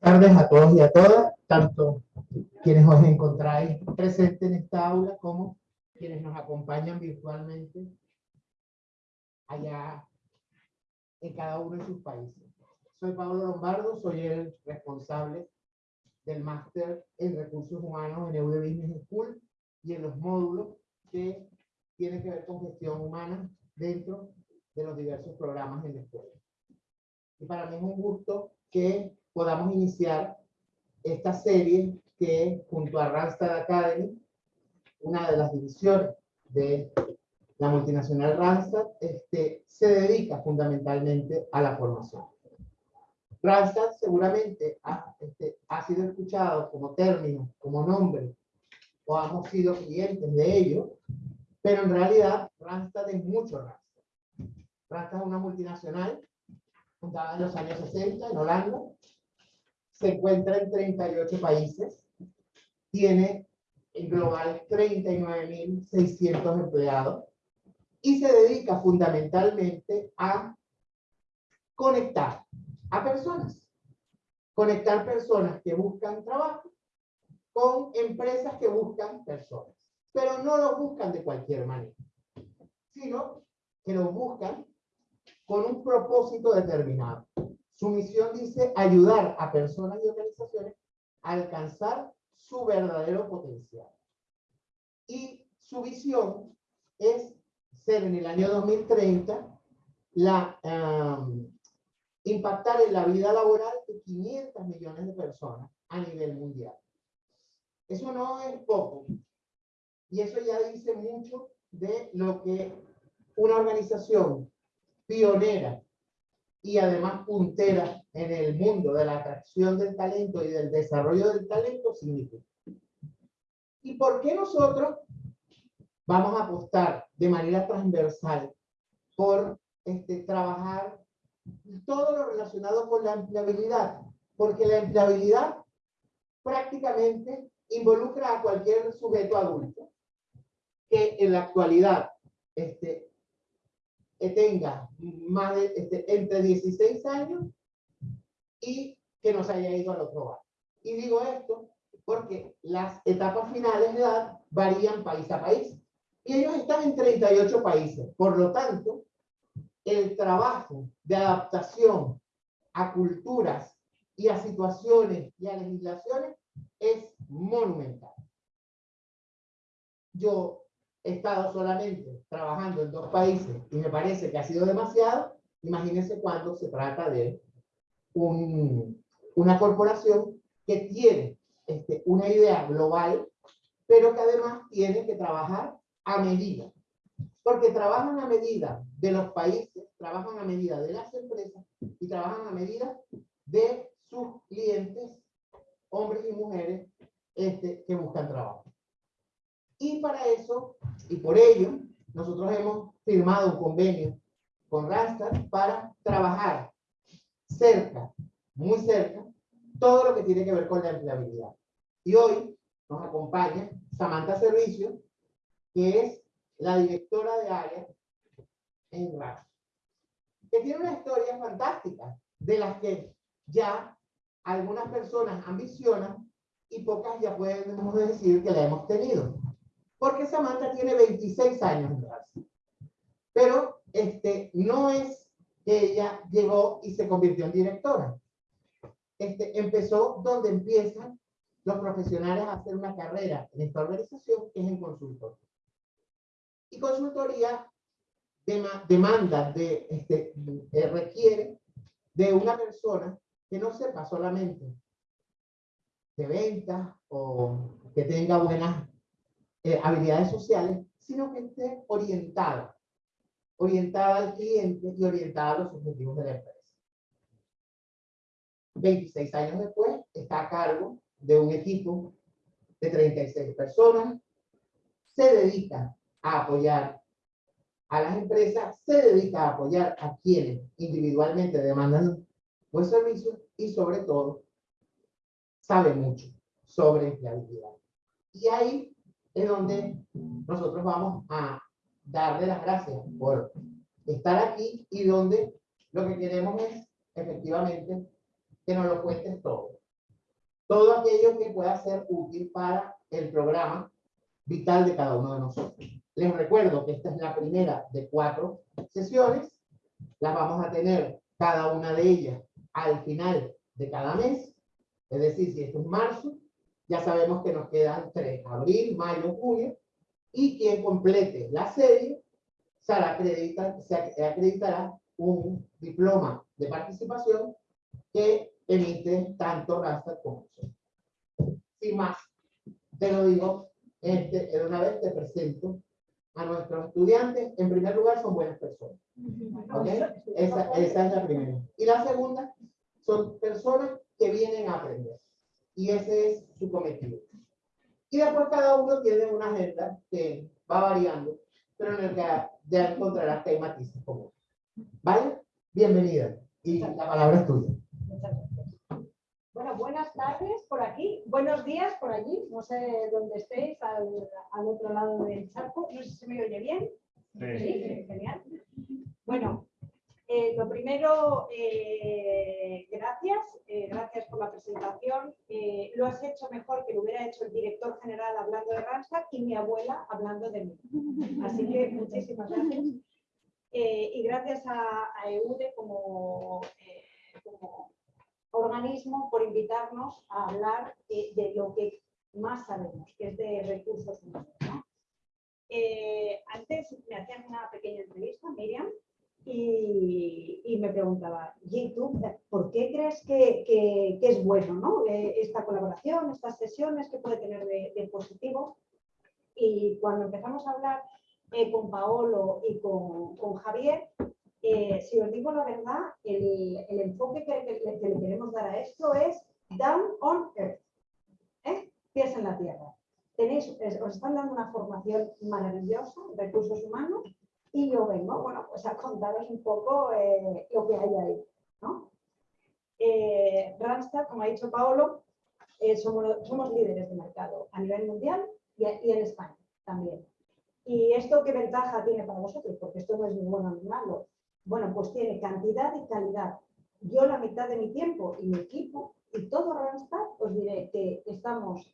tardes a todos y a todas, tanto quienes os encontráis presentes en esta aula como quienes nos acompañan virtualmente allá en cada uno de sus países. Soy Pablo Lombardo, soy el responsable del máster en recursos humanos en EUD Business School y en los módulos que tienen que ver con gestión humana dentro de los diversos programas en la escuela. Y para mí es un gusto que podamos iniciar esta serie que junto a Randstad Academy, una de las divisiones de la multinacional Randstad, este, se dedica fundamentalmente a la formación. Randstad seguramente ha, este, ha sido escuchado como término, como nombre, o hemos sido clientes de ello, pero en realidad Randstad es mucho Randstad. Randstad es una multinacional fundada en los años 60 en Holanda, se encuentra en 38 países, tiene en global 39.600 empleados y se dedica fundamentalmente a conectar a personas. Conectar personas que buscan trabajo con empresas que buscan personas. Pero no lo buscan de cualquier manera, sino que lo buscan con un propósito determinado. Su misión dice ayudar a personas y organizaciones a alcanzar su verdadero potencial. Y su visión es ser en el año 2030 la, impactar en la vida laboral de 500 millones de personas a nivel mundial. Eso no es poco. Y eso ya dice mucho de lo que una organización pionera y además puntera en el mundo de la atracción del talento y del desarrollo del talento significa. ¿Y por qué nosotros vamos a apostar de manera transversal por este, trabajar todo lo relacionado con la empleabilidad? Porque la empleabilidad prácticamente involucra a cualquier sujeto adulto que en la actualidad este, que tenga más de, este, entre 16 años y que no se haya ido al otro barrio. Y digo esto porque las etapas finales de edad varían país a país. Y ellos están en 38 países. Por lo tanto, el trabajo de adaptación a culturas y a situaciones y a legislaciones es monumental. Yo he estado solamente trabajando en dos países y me parece que ha sido demasiado, imagínense cuando se trata de un, una corporación que tiene este, una idea global, pero que además tiene que trabajar a medida. Porque trabajan a medida de los países, trabajan a medida de las empresas y trabajan a medida de sus clientes, hombres y mujeres este, que buscan trabajo. Y para eso, y por ello, nosotros hemos firmado un convenio con Randstad para trabajar cerca, muy cerca, todo lo que tiene que ver con la empleabilidad. Y hoy nos acompaña Samantha Servicio, que es la directora de área en Randstad, que tiene una historia fantástica, de las que ya algunas personas ambicionan y pocas ya podemos decir que la hemos tenido porque Samantha tiene 26 años de Pero este, no es que ella llegó y se convirtió en directora. Este, empezó donde empiezan los profesionales a hacer una carrera en esta organización, que es en consultoría. Y consultoría demanda, de, este, eh, requiere de una persona que no sepa solamente de ventas o que tenga buenas eh, habilidades sociales, sino que esté orientada, orientada al cliente y orientada a los objetivos de la empresa. 26 años después, está a cargo de un equipo de 36 personas, se dedica a apoyar a las empresas, se dedica a apoyar a quienes individualmente demandan buen servicio y sobre todo sabe mucho sobre empleabilidad. Y ahí es donde nosotros vamos a darle las gracias por estar aquí y donde lo que queremos es efectivamente que nos lo cuentes todo. todo aquello que pueda ser útil para el programa vital de cada uno de nosotros. Les recuerdo que esta es la primera de cuatro sesiones. Las vamos a tener cada una de ellas al final de cada mes. Es decir, si esto es marzo, ya sabemos que nos quedan tres, abril, mayo, junio. Y quien complete la serie se, acredita, se acreditará un diploma de participación que emite tanto Rasta como yo. Sin más, te lo digo, este, de una vez te presento a nuestros estudiantes. En primer lugar, son buenas personas. ¿Okay? Esa, esa es la primera. Y la segunda, son personas que vienen a aprender. Y ese es su cometido. Y después cada uno tiene una agenda que va variando, pero en el que ya encontrarás que hay matices comunes. ¿Vale? Bienvenida. Y la palabra es tuya. Muchas gracias. Bueno, buenas tardes por aquí, buenos días por allí, no sé dónde estéis, al, al otro lado del charco, no sé si me oye bien. Sí, sí genial. Bueno, eh, lo primero, eh, gracias, eh, gracias por la presentación. lo has hecho mejor que lo hubiera hecho el director general hablando de Randstad y mi abuela hablando de mí. Así que muchísimas gracias. y gracias a, EUDE como, como, organismo por invitarnos a hablar de lo que más sabemos, que es de recursos humanos. antes me hacían una pequeña entrevista, Miriam, y, me preguntaba, ¿y por qué crees que, es bueno ¿no? Eh, esta colaboración, estas sesiones, que puede tener de, positivo? Y cuando empezamos a hablar eh, con Paolo y con, Javier, eh, si os digo la verdad, el, enfoque que, le queremos dar a esto es down on earth, pies en la tierra. Tenéis, os están dando una formación maravillosa, recursos humanos, y yo vengo, bueno, pues a contaros un poco eh, lo que hay ahí. ¿no? Eh, como ha dicho Paolo, eh, somos, líderes de mercado a nivel mundial y, en España también. ¿Y esto qué ventaja tiene para vosotros? Porque esto no es ni bueno ni malo. Bueno, pues tiene cantidad y calidad. Yo la mitad de mi tiempo y mi equipo y todo Randstad os diré que estamos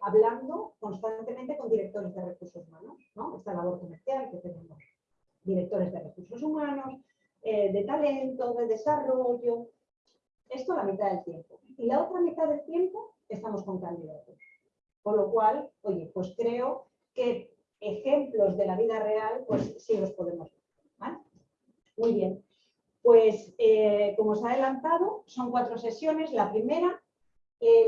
hablando constantemente con directores de recursos humanos, ¿no? esta labor comercial que tenemos directores de recursos humanos, eh, de talento, de desarrollo. Esto la mitad del tiempo. Y la otra mitad del tiempo estamos con candidatos. Con lo cual, oye, pues creo que ejemplos de la vida real, pues sí los podemos ver. Muy bien. Pues eh, como os ha adelantado, son cuatro sesiones. La primera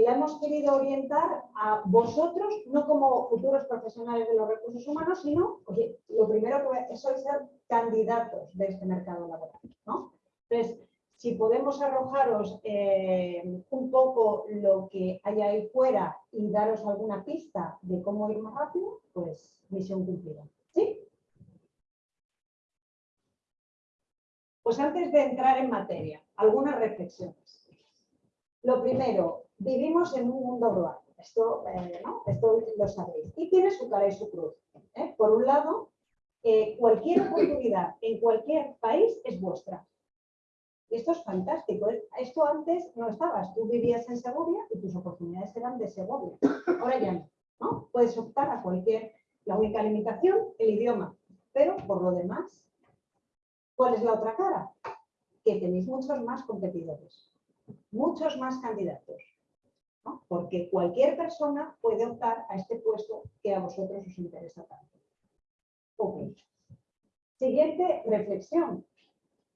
la hemos querido orientar a vosotros, no como futuros profesionales de los recursos humanos, sino, lo primero que sois ser candidatos de este mercado laboral. ¿no? Entonces, si podemos arrojaros eh, un poco lo que hay ahí fuera y daros alguna pista de cómo ir más rápido, pues misión cumplida. ¿Sí? Pues antes de entrar en materia, algunas reflexiones. Lo primero, vivimos en un mundo global. Esto, eh, Esto lo sabéis. Y tiene su cara y su cruz. ¿eh? Por un lado, eh, cualquier oportunidad en cualquier país es vuestra. Y esto es fantástico. Esto antes no estabas. Tú vivías en Segovia y tus oportunidades eran de Segovia. Ahora ya no. ¿no? Puedes optar a cualquier... La única limitación, el idioma. Pero por lo demás, ¿cuál es la otra cara? Que tenéis muchos más competidores, muchos más candidatos porque cualquier persona puede optar a este puesto que a vosotros os interesa tanto. Siguiente reflexión.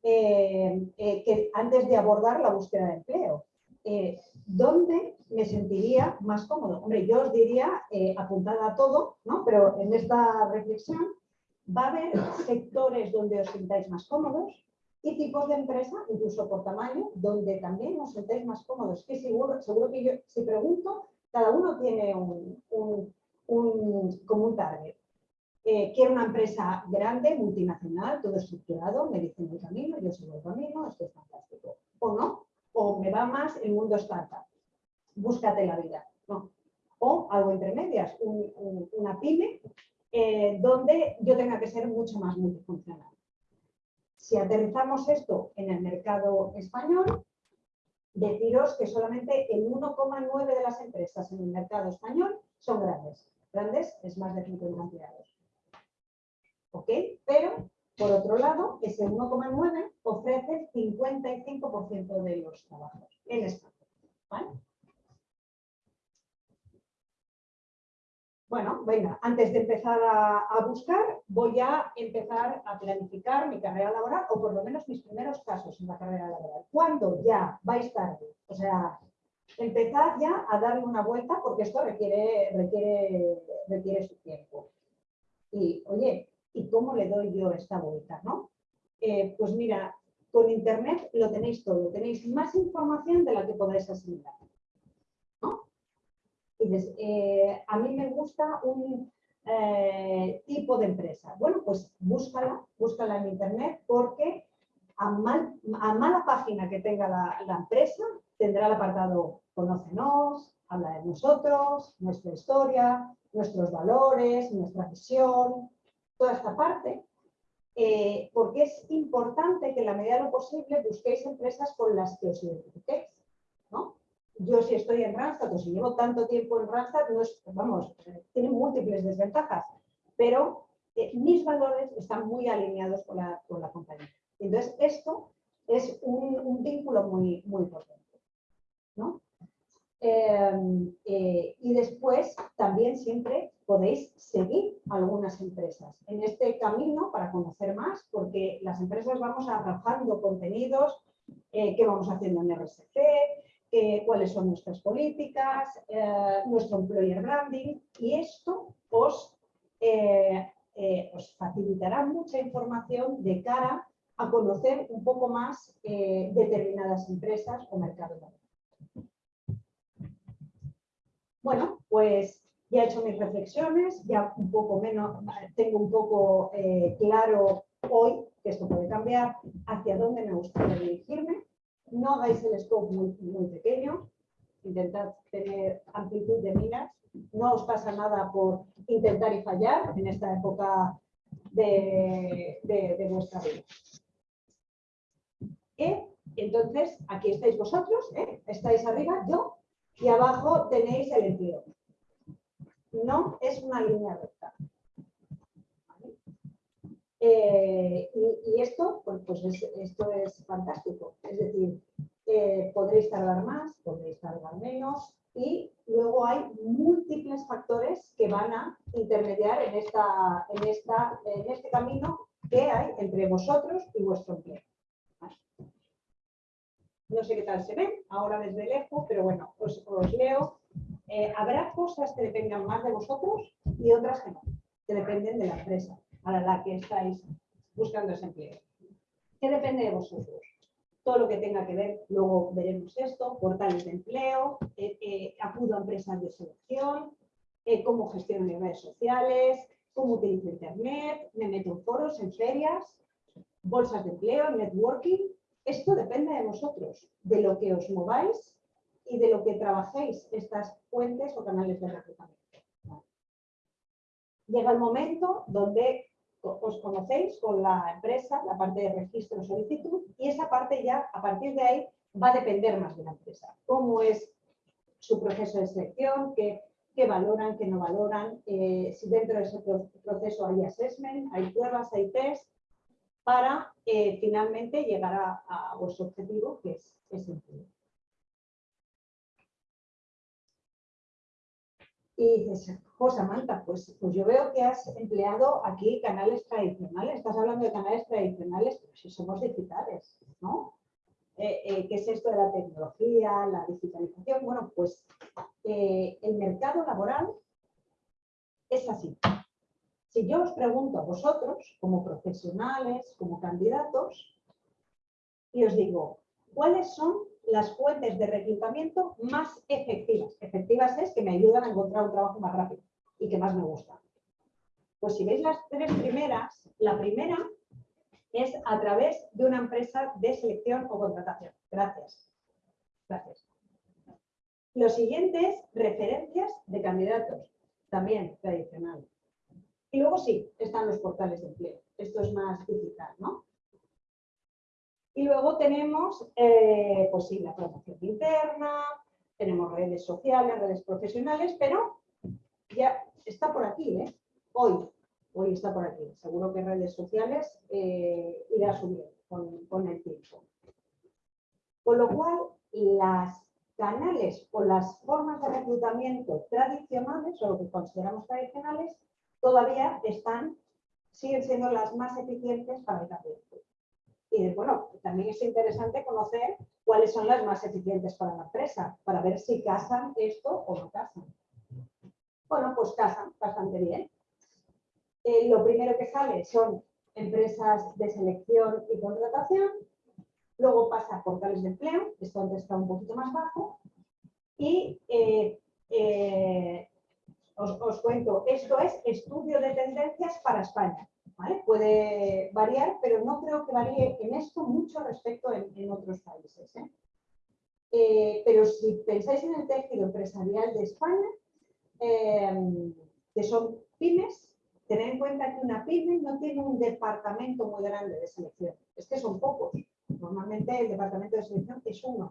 Eh, eh, que antes de abordar la búsqueda de empleo, eh, ¿dónde me sentiría más cómodo? Hombre, yo os diría, apuntada a todo, ¿no? pero en esta reflexión va a haber sectores donde os sintáis más cómodos, y tipos de empresa, incluso por tamaño, donde también os sentéis más cómodos. Que seguro, seguro que yo, si pregunto, cada uno tiene un, un, un como un target. Eh, quiero una empresa grande, multinacional, todo estructurado, me dicen el camino, yo sigo el camino, esto es fantástico. O no, o me va más el mundo startup, búscate la vida. No. O algo entre medias, una pyme, eh, donde yo tenga que ser mucho más multifuncional. Si aterrizamos esto en el mercado español, deciros que solamente el 1,9 de las empresas en el mercado español son grandes. Grandes es más de 50 empleados. ¿Ok? Pero, por otro lado, ese 1,9 ofrece 55% de los trabajos en España. ¿Vale? Bueno, venga, antes de empezar a, buscar, voy a empezar a planificar mi carrera laboral o por lo menos mis primeros pasos en la carrera laboral. ¿Cuándo ya vais tarde? O sea, empezad ya a darle una vuelta porque esto requiere, requiere, requiere su tiempo. Y, oye, ¿y cómo le doy yo esta vuelta? ¿no? Eh, pues mira, con Internet lo tenéis todo, tenéis más información de la que podéis asimilar. Eh, a mí me gusta un eh, tipo de empresa. Bueno, pues búscala, búscala en internet porque a, mala página que tenga la, empresa tendrá el apartado Conócenos, habla de nosotros, nuestra historia, nuestros valores, nuestra visión, toda esta parte. Eh, porque es importante que en la medida de lo posible busquéis empresas con las que os identifiquéis. Yo si estoy en Randstad o si llevo tanto tiempo en Randstad, no es, vamos, tiene múltiples desventajas, pero eh, mis valores están muy alineados con la, con la compañía. Entonces, esto es un, vínculo muy, muy potente. ¿no? Em, eh, y después también siempre podéis seguir algunas empresas en este camino para conocer más, porque las empresas vamos arrojando contenidos eh, que vamos haciendo en RSC, cuáles son nuestras políticas, eh, nuestro employer branding y esto os, eh, eh, os facilitará mucha información de cara a conocer un poco más determinadas empresas o mercados. Bueno, pues ya he hecho mis reflexiones, ya un poco menos, tengo un poco claro hoy, que esto puede cambiar, hacia dónde me gustaría dirigirme no hagáis el scope muy, pequeño, intentad tener amplitud de minas, no os pasa nada por intentar y fallar en esta época de, de, vuestra vida. ¿Eh? Entonces, aquí estáis vosotros, ¿eh? estáis arriba, yo, y abajo tenéis el empleo. No es una línea recta. Eh, y, esto, pues, pues esto es fantástico. Es decir, eh, podréis tardar más, podréis tardar menos y luego hay múltiples factores que van a intermediar en este camino que hay entre vosotros y vuestro empleo. No sé qué tal se ven ahora desde lejos, pero bueno, os, os leo. Eh, habrá cosas que dependan más de vosotros y otras que no, que dependen de la empresa para la que estáis buscando ese empleo. ¿Qué depende de vosotros? Todo lo que tenga que ver, luego veremos esto, portales de empleo, eh, eh, acudo a empresas de selección, eh, cómo gestiono mis redes sociales, cómo utilizo internet, me meto en foros, en ferias, bolsas de empleo, networking. Esto depende de vosotros, de lo que os mováis y de lo que trabajéis estas fuentes o canales de reclutamiento. Llega el momento donde os conocéis con la empresa, la parte de registro solicitud, y esa parte ya, a partir de ahí, va a depender más de la empresa. Cómo es su proceso de selección, qué, valoran, qué no valoran, eh, si dentro de ese proceso hay assessment, hay pruebas, hay test, para eh, finalmente llegar a, vuestro objetivo, que es, ese empleo. Y dices, José Manta, pues, pues yo veo que has empleado aquí canales tradicionales, estás hablando de canales tradicionales, pero si somos digitales, ¿no? Eh, eh, ¿Qué es esto de la tecnología, la digitalización? Bueno, pues eh, el mercado laboral es así. Si yo os pregunto a vosotros, como profesionales, como candidatos, y os digo, ¿cuáles son las fuentes de reclutamiento más efectivas. Efectivas es que me ayudan a encontrar un trabajo más rápido y que más me gusta. Pues si veis las tres primeras, la primera es a través de una empresa de selección o contratación. Gracias. Gracias. Lo siguiente es referencias de candidatos, también tradicional. Y luego sí, están los portales de empleo. Esto es más digital, ¿no? Y luego tenemos, eh, pues sí, la promoción interna, tenemos redes sociales, redes profesionales, pero ya está por aquí, ¿eh? Hoy, hoy está por aquí. Seguro que redes sociales eh, irá subiendo con, el tiempo. Con lo cual, las canales o las formas de reclutamiento tradicionales, o lo que consideramos tradicionales, todavía están, siguen siendo las más eficientes para el talento. Y bueno, también es interesante conocer cuáles son las más eficientes para la empresa, para ver si casan esto o no casan. Bueno, pues casan bastante bien. Eh, lo primero que sale son empresas de selección y contratación, luego pasa a portales de empleo, esto antes está un poquito más bajo, y eh, eh, os, cuento, esto es estudio de tendencias para España. Puede variar, pero no creo que varíe en esto mucho respecto en, otros países. pero si pensáis en el tejido empresarial de España, que son pymes, tened en cuenta que una pyme no tiene un departamento muy grande de selección. Es que son pocos. Normalmente el departamento de selección es uno.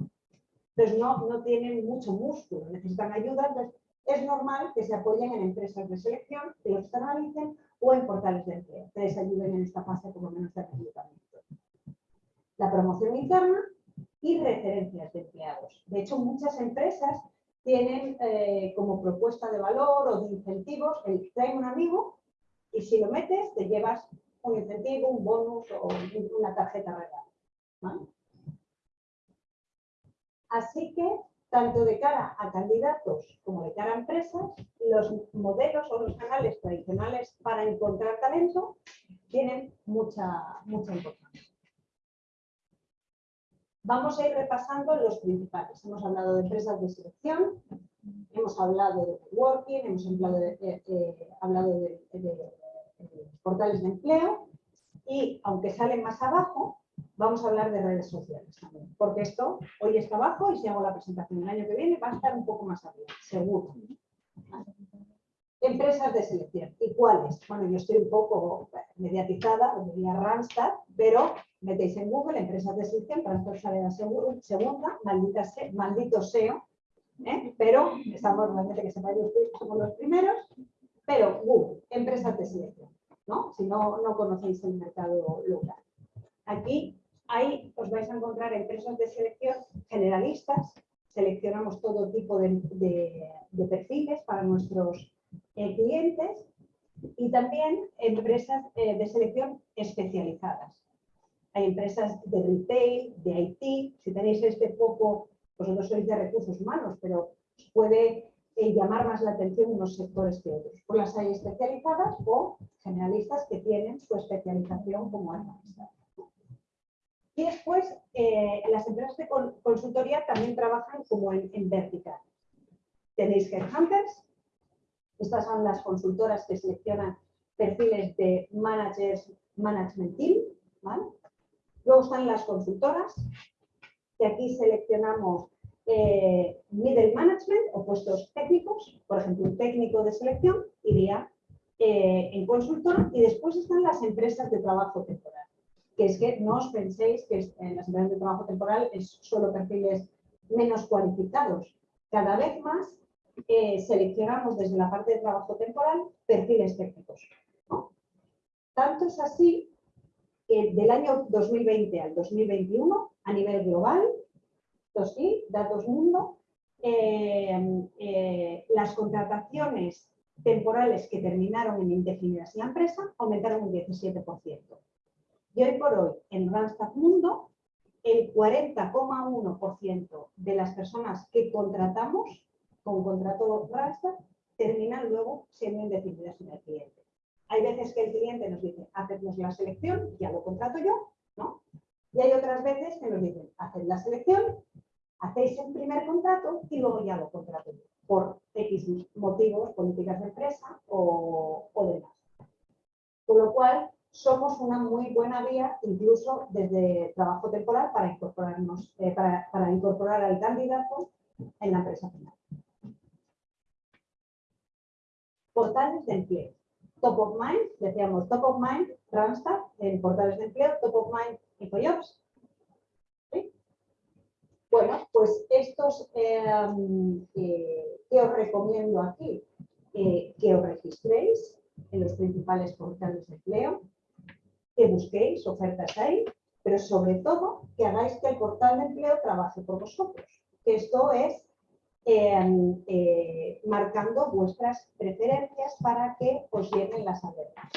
Entonces no, no tienen mucho músculo, necesitan ayuda. es normal que se apoyen en empresas de selección, que los externalicen o en portales de empleo, que les ayuden en esta fase por lo menos de reclutamiento. La promoción interna y referencias de empleados. De hecho, muchas empresas tienen eh, como propuesta de valor o de incentivos el trae un amigo y si lo metes te llevas un incentivo, un bonus o una tarjeta regalo. Así que, tanto de cara a candidatos como de cara a empresas, los modelos o los canales tradicionales para encontrar talento tienen mucha, mucha importancia. Vamos a ir repasando los principales. Hemos hablado de empresas de selección, hemos hablado de working, hemos hablado de, eh, hablado de portales de empleo y, aunque salen más abajo, vamos a hablar de redes sociales también, porque esto hoy está abajo y si hago la presentación el año que viene va a estar un poco más arriba, seguro. Empresas de selección. ¿Y cuáles? Bueno, yo estoy un poco mediatizada, diría Randstad, pero metéis en Google empresas de selección, Randstad sale la segunda, maldita maldito SEO, ¿eh? pero estamos realmente que sepáis somos los primeros, pero Google, empresas de selección, ¿no? Si no, no conocéis el mercado local. Aquí Ahí os vais a encontrar empresas de selección generalistas, seleccionamos todo tipo de, perfiles para nuestros eh, clientes y también empresas eh, de selección especializadas. Hay empresas de retail, de IT, si tenéis este poco, vosotros sois de recursos humanos, pero puede eh, llamar más la atención unos sectores que otros. Pues las hay especializadas o generalistas que tienen su especialización como analistas. Y después, eh, las empresas de consultoría también trabajan como en, vertical. Tenéis Headhunters, estas son las consultoras que seleccionan perfiles de managers, management team. Luego están las consultoras, que aquí seleccionamos eh, middle management o puestos técnicos. Por ejemplo, un técnico de selección iría eh, en consultora y después están las empresas de trabajo temporal que es que no os penséis que en las empresas de trabajo temporal es solo perfiles menos cualificados. Cada vez más eh, seleccionamos desde la parte de trabajo temporal perfiles técnicos. Tanto es así del año 2020 al 2021, a nivel global, datos mundo, eh, eh, las contrataciones temporales que terminaron en indefinidas la empresa aumentaron un 17%. Y hoy por hoy, en Randstad Mundo, el 40,1% de las personas que contratamos con contrato Randstad terminan luego siendo indefinidas en el cliente. Hay veces que el cliente nos dice, hacednos la selección, ya lo contrato yo, ¿no? Y hay otras veces que nos dicen, haced la selección, hacéis el primer contrato y luego ya lo contrato yo, por X motivos, políticas de empresa o, demás. Con lo cual, somos una muy buena vía, incluso desde trabajo temporal, para incorporarnos, eh, para, incorporar al candidato en la empresa final. Portales de empleo. Top of Mind, decíamos Top of Mind, Randstad, en portales de empleo, Top of Mind, InfoJobs. Bueno, pues estos em, eh, que os recomiendo aquí, eh, que os registréis en los principales portales de empleo, que busquéis ofertas ahí, pero sobre todo que hagáis que el portal de empleo trabaje por vosotros. Esto es em, eh, marcando vuestras preferencias para que os lleguen las alertas.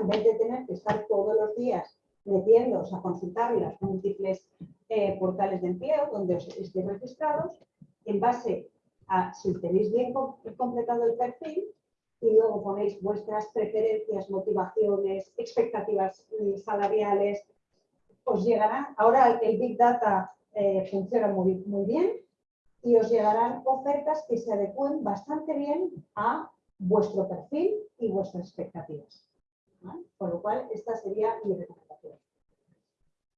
En vez de tener que estar todos los días metiéndoos a consultar las múltiples eh, portales de empleo donde os estéis registrados, en base a si tenéis bien completado el perfil y luego ponéis vuestras preferencias, motivaciones, expectativas mm, salariales, os llegarán, ahora el Big Data eh, funciona muy, muy bien y os llegarán ofertas que se adecúen bastante bien a vuestro perfil y vuestras expectativas. Con lo cual, esta sería mi recomendación.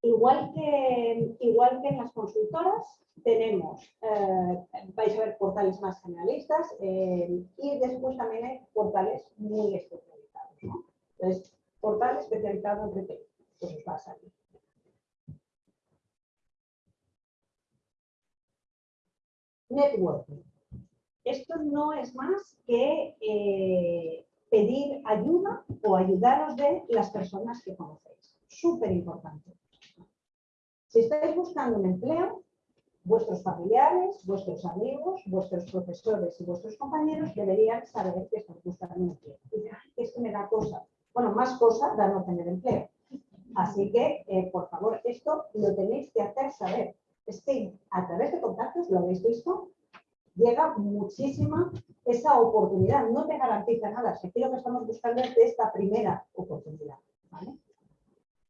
Igual que, igual que en las consultoras, tenemos, eh, vais a ver portales más generalistas eh, y después también hay portales muy especializados. Entonces, portal especializado en retail, pues os va a salir. Networking. Esto no es más que eh, pedir ayuda o ayudaros de las personas que conocéis. Súper importante. Si estáis buscando un empleo, vuestros familiares, vuestros amigos, vuestros profesores y vuestros compañeros deberían saber que están buscando un empleo. Es que me da cosa. Bueno, más cosa da no tener empleo. Así que, eh, por favor, esto lo tenéis que hacer saber. Es que a través de contactos, lo habéis visto, llega muchísima esa oportunidad. No te garantiza nada. Si aquí lo que estamos buscando es de esta primera oportunidad.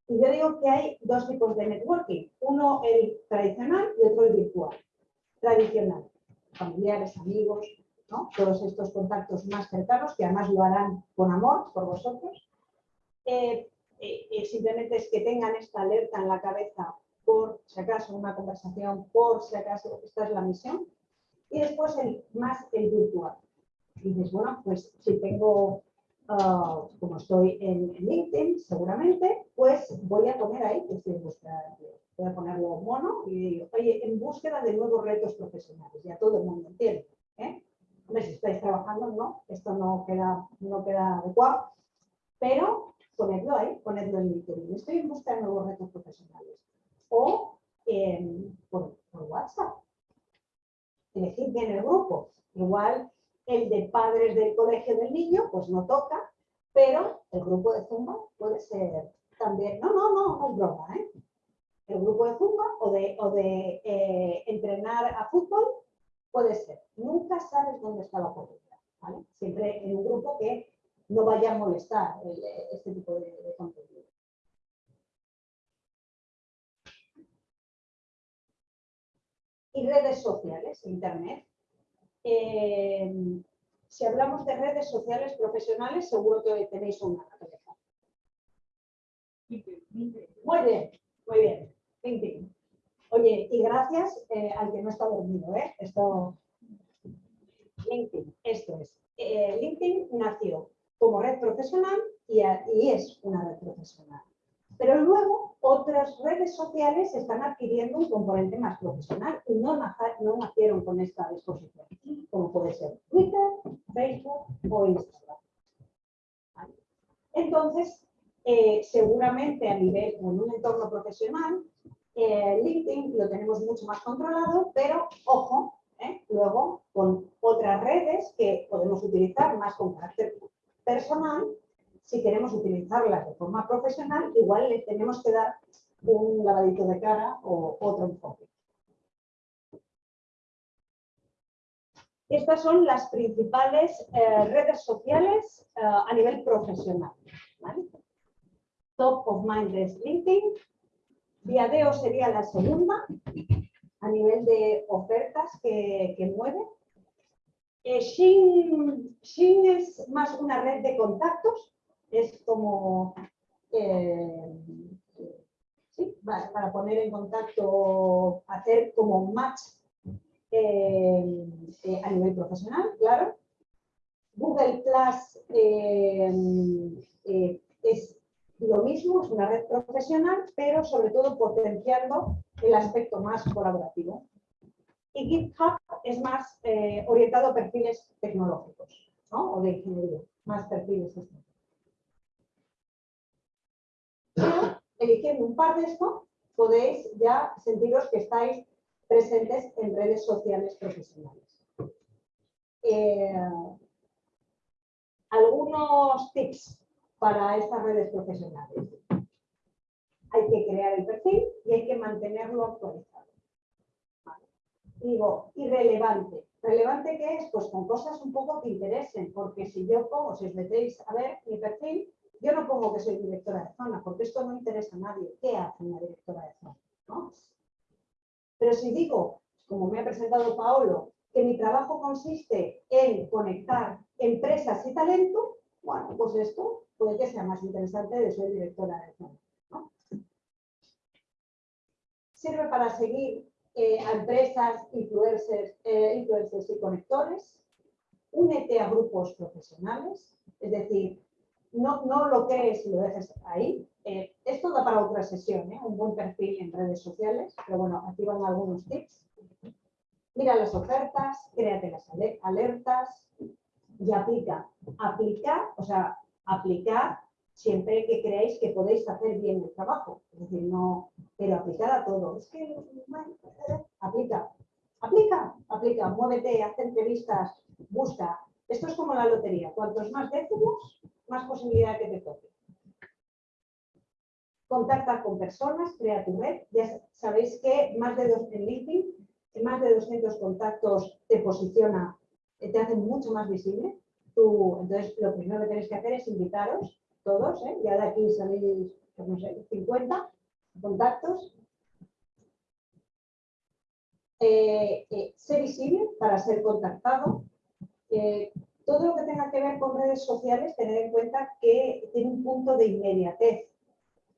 Y yo digo que hay dos tipos de networking. Uno el tradicional y otro el virtual. Tradicional. Familiares, amigos, todos estos contactos más cercanos que además lo harán con amor por vosotros. Eh, eh, eh, simplemente es que tengan esta alerta en la cabeza por si acaso una conversación, por si acaso esta es la misión y después el, más el virtual. Y dices, bueno, pues si tengo, ah, como estoy en, LinkedIn, seguramente, pues voy a poner ahí, que voy a ponerlo mono y digo, oye, en búsqueda de nuevos retos profesionales, ya todo el mundo entiende. ¿eh? Hombre, si estáis trabajando, no, esto no queda, no queda adecuado, pero ponedlo ahí, ponedlo en LinkedIn. Estoy en busca de nuevos retos profesionales. O por, por WhatsApp elegir bien el grupo. Igual el de padres del colegio del niño, pues no toca, pero el grupo de Zumba puede ser también, no, no, no, no es broma, ¿eh? El grupo de Zumba o de, eh, entrenar a fútbol puede ser. Nunca sabes dónde está la oportunidad, ¿vale? Siempre en un grupo que no vaya a molestar este tipo de, de contenido. Y redes sociales, Internet. Eh, si hablamos de redes sociales profesionales, seguro que tenéis una Muy bien, muy bien. Oye, y gracias eh, al que no está dormido, ¿eh? Esto, LinkedIn, esto es. Eh, LinkedIn nació como red profesional y, y es una red profesional. Pero luego otras redes sociales están adquiriendo un componente más profesional y no, nacieron con esta disposición, como puede ser Twitter, Facebook o Instagram. Entonces, eh, seguramente a nivel, en un entorno profesional, eh, LinkedIn lo tenemos mucho más controlado, pero ojo, eh, luego con otras redes que podemos utilizar más con carácter personal si queremos utilizarlas de forma profesional, igual le tenemos que dar un lavadito de cara o otro enfoque. Estas son las principales eh, redes sociales eh, a nivel profesional. Top of mind es LinkedIn. Viadeo sería la segunda a nivel de ofertas que, mueve. Eh, Shin es más una red de contactos es como eh, para poner en contacto, hacer como match eh, eh, a nivel profesional, claro. Google Plus es lo mismo, es una red profesional, pero sobre todo potenciando el aspecto más colaborativo. Y GitHub es más orientado a perfiles tecnológicos ¿no? o de ingeniería, más perfiles estos. Eligiendo un par de estos, podéis ya sentiros que estáis presentes en redes sociales profesionales. Eh, algunos tips para estas redes profesionales. Hay que crear el perfil y hay que mantenerlo actualizado. Digo, irrelevante. ¿Relevante qué es? Pues con cosas un poco que interesen, porque si yo pongo, si os metéis a ver mi perfil, yo no pongo que soy directora de zona, porque esto no interesa a nadie. ¿Qué hace una directora de zona? Pero si digo, como me ha presentado Paolo, que mi trabajo consiste en conectar empresas y talento, bueno, pues esto puede que sea más interesante de ser directora de zona. Sirve para seguir eh, a empresas, influencers, eh, influencers y conectores. Únete a grupos profesionales, es decir, no, no lo crees y lo dejes ahí. Eh, esto da para otra sesión, un buen perfil en redes sociales, pero bueno, aquí van algunos tips. Mira las ofertas, créate las alertas y aplica. Aplica, o sea, aplicar siempre que creáis que podéis hacer bien el trabajo. Es decir, no, pero aplicar a todo. Es que, aplica, aplica, aplica, muévete, haz entrevistas, busca. Esto es como la lotería. Cuantos más décimos, más posibilidad que te toque. Contacta con personas, crea tu red. Ya sabéis que más de dos en LinkedIn más de 200 contactos te posiciona, te hace mucho más visible. Entonces, lo primero que tenéis que hacer es invitaros todos, ¿eh? ya de aquí salís, pues no sé, 50 contactos. Eh, eh, ser visible para ser contactado. Todo lo que tenga que ver con redes sociales, tener en cuenta que tiene un punto de inmediatez.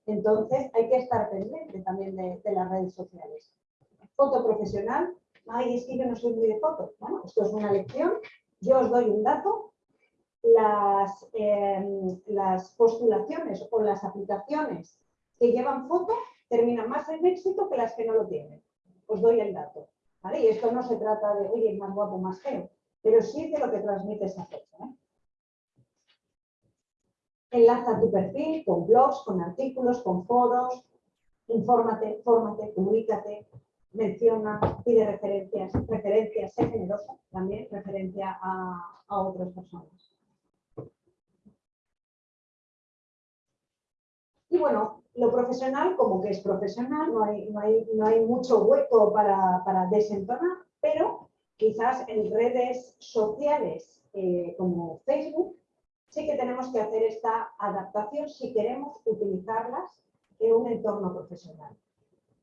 Entonces, hay que estar pendiente también de las redes sociales. Foto profesional. Ay, es que yo no soy muy de fotos. Bueno, esto es una lección. Yo os doy un dato. Las, em, las postulaciones o las aplicaciones que llevan foto terminan más en éxito que las que no lo tienen. Os doy el dato. ¿vale? Y esto no se trata de, oye, más guapo, más feo, pero sí de lo que transmite esa fecha. ¿eh? Enlaza tu perfil con blogs, con artículos, con foros, infórmate, fórmate, comunícate, menciona, pide referencias, referencias, sé generosa también, referencia a, a otras personas. Y bueno, lo profesional, como que es profesional, no hay, no hay, no hay mucho hueco para, para, desentonar, pero quizás en redes sociales eh, como Facebook sí que tenemos que hacer esta adaptación si queremos utilizarlas en un entorno profesional.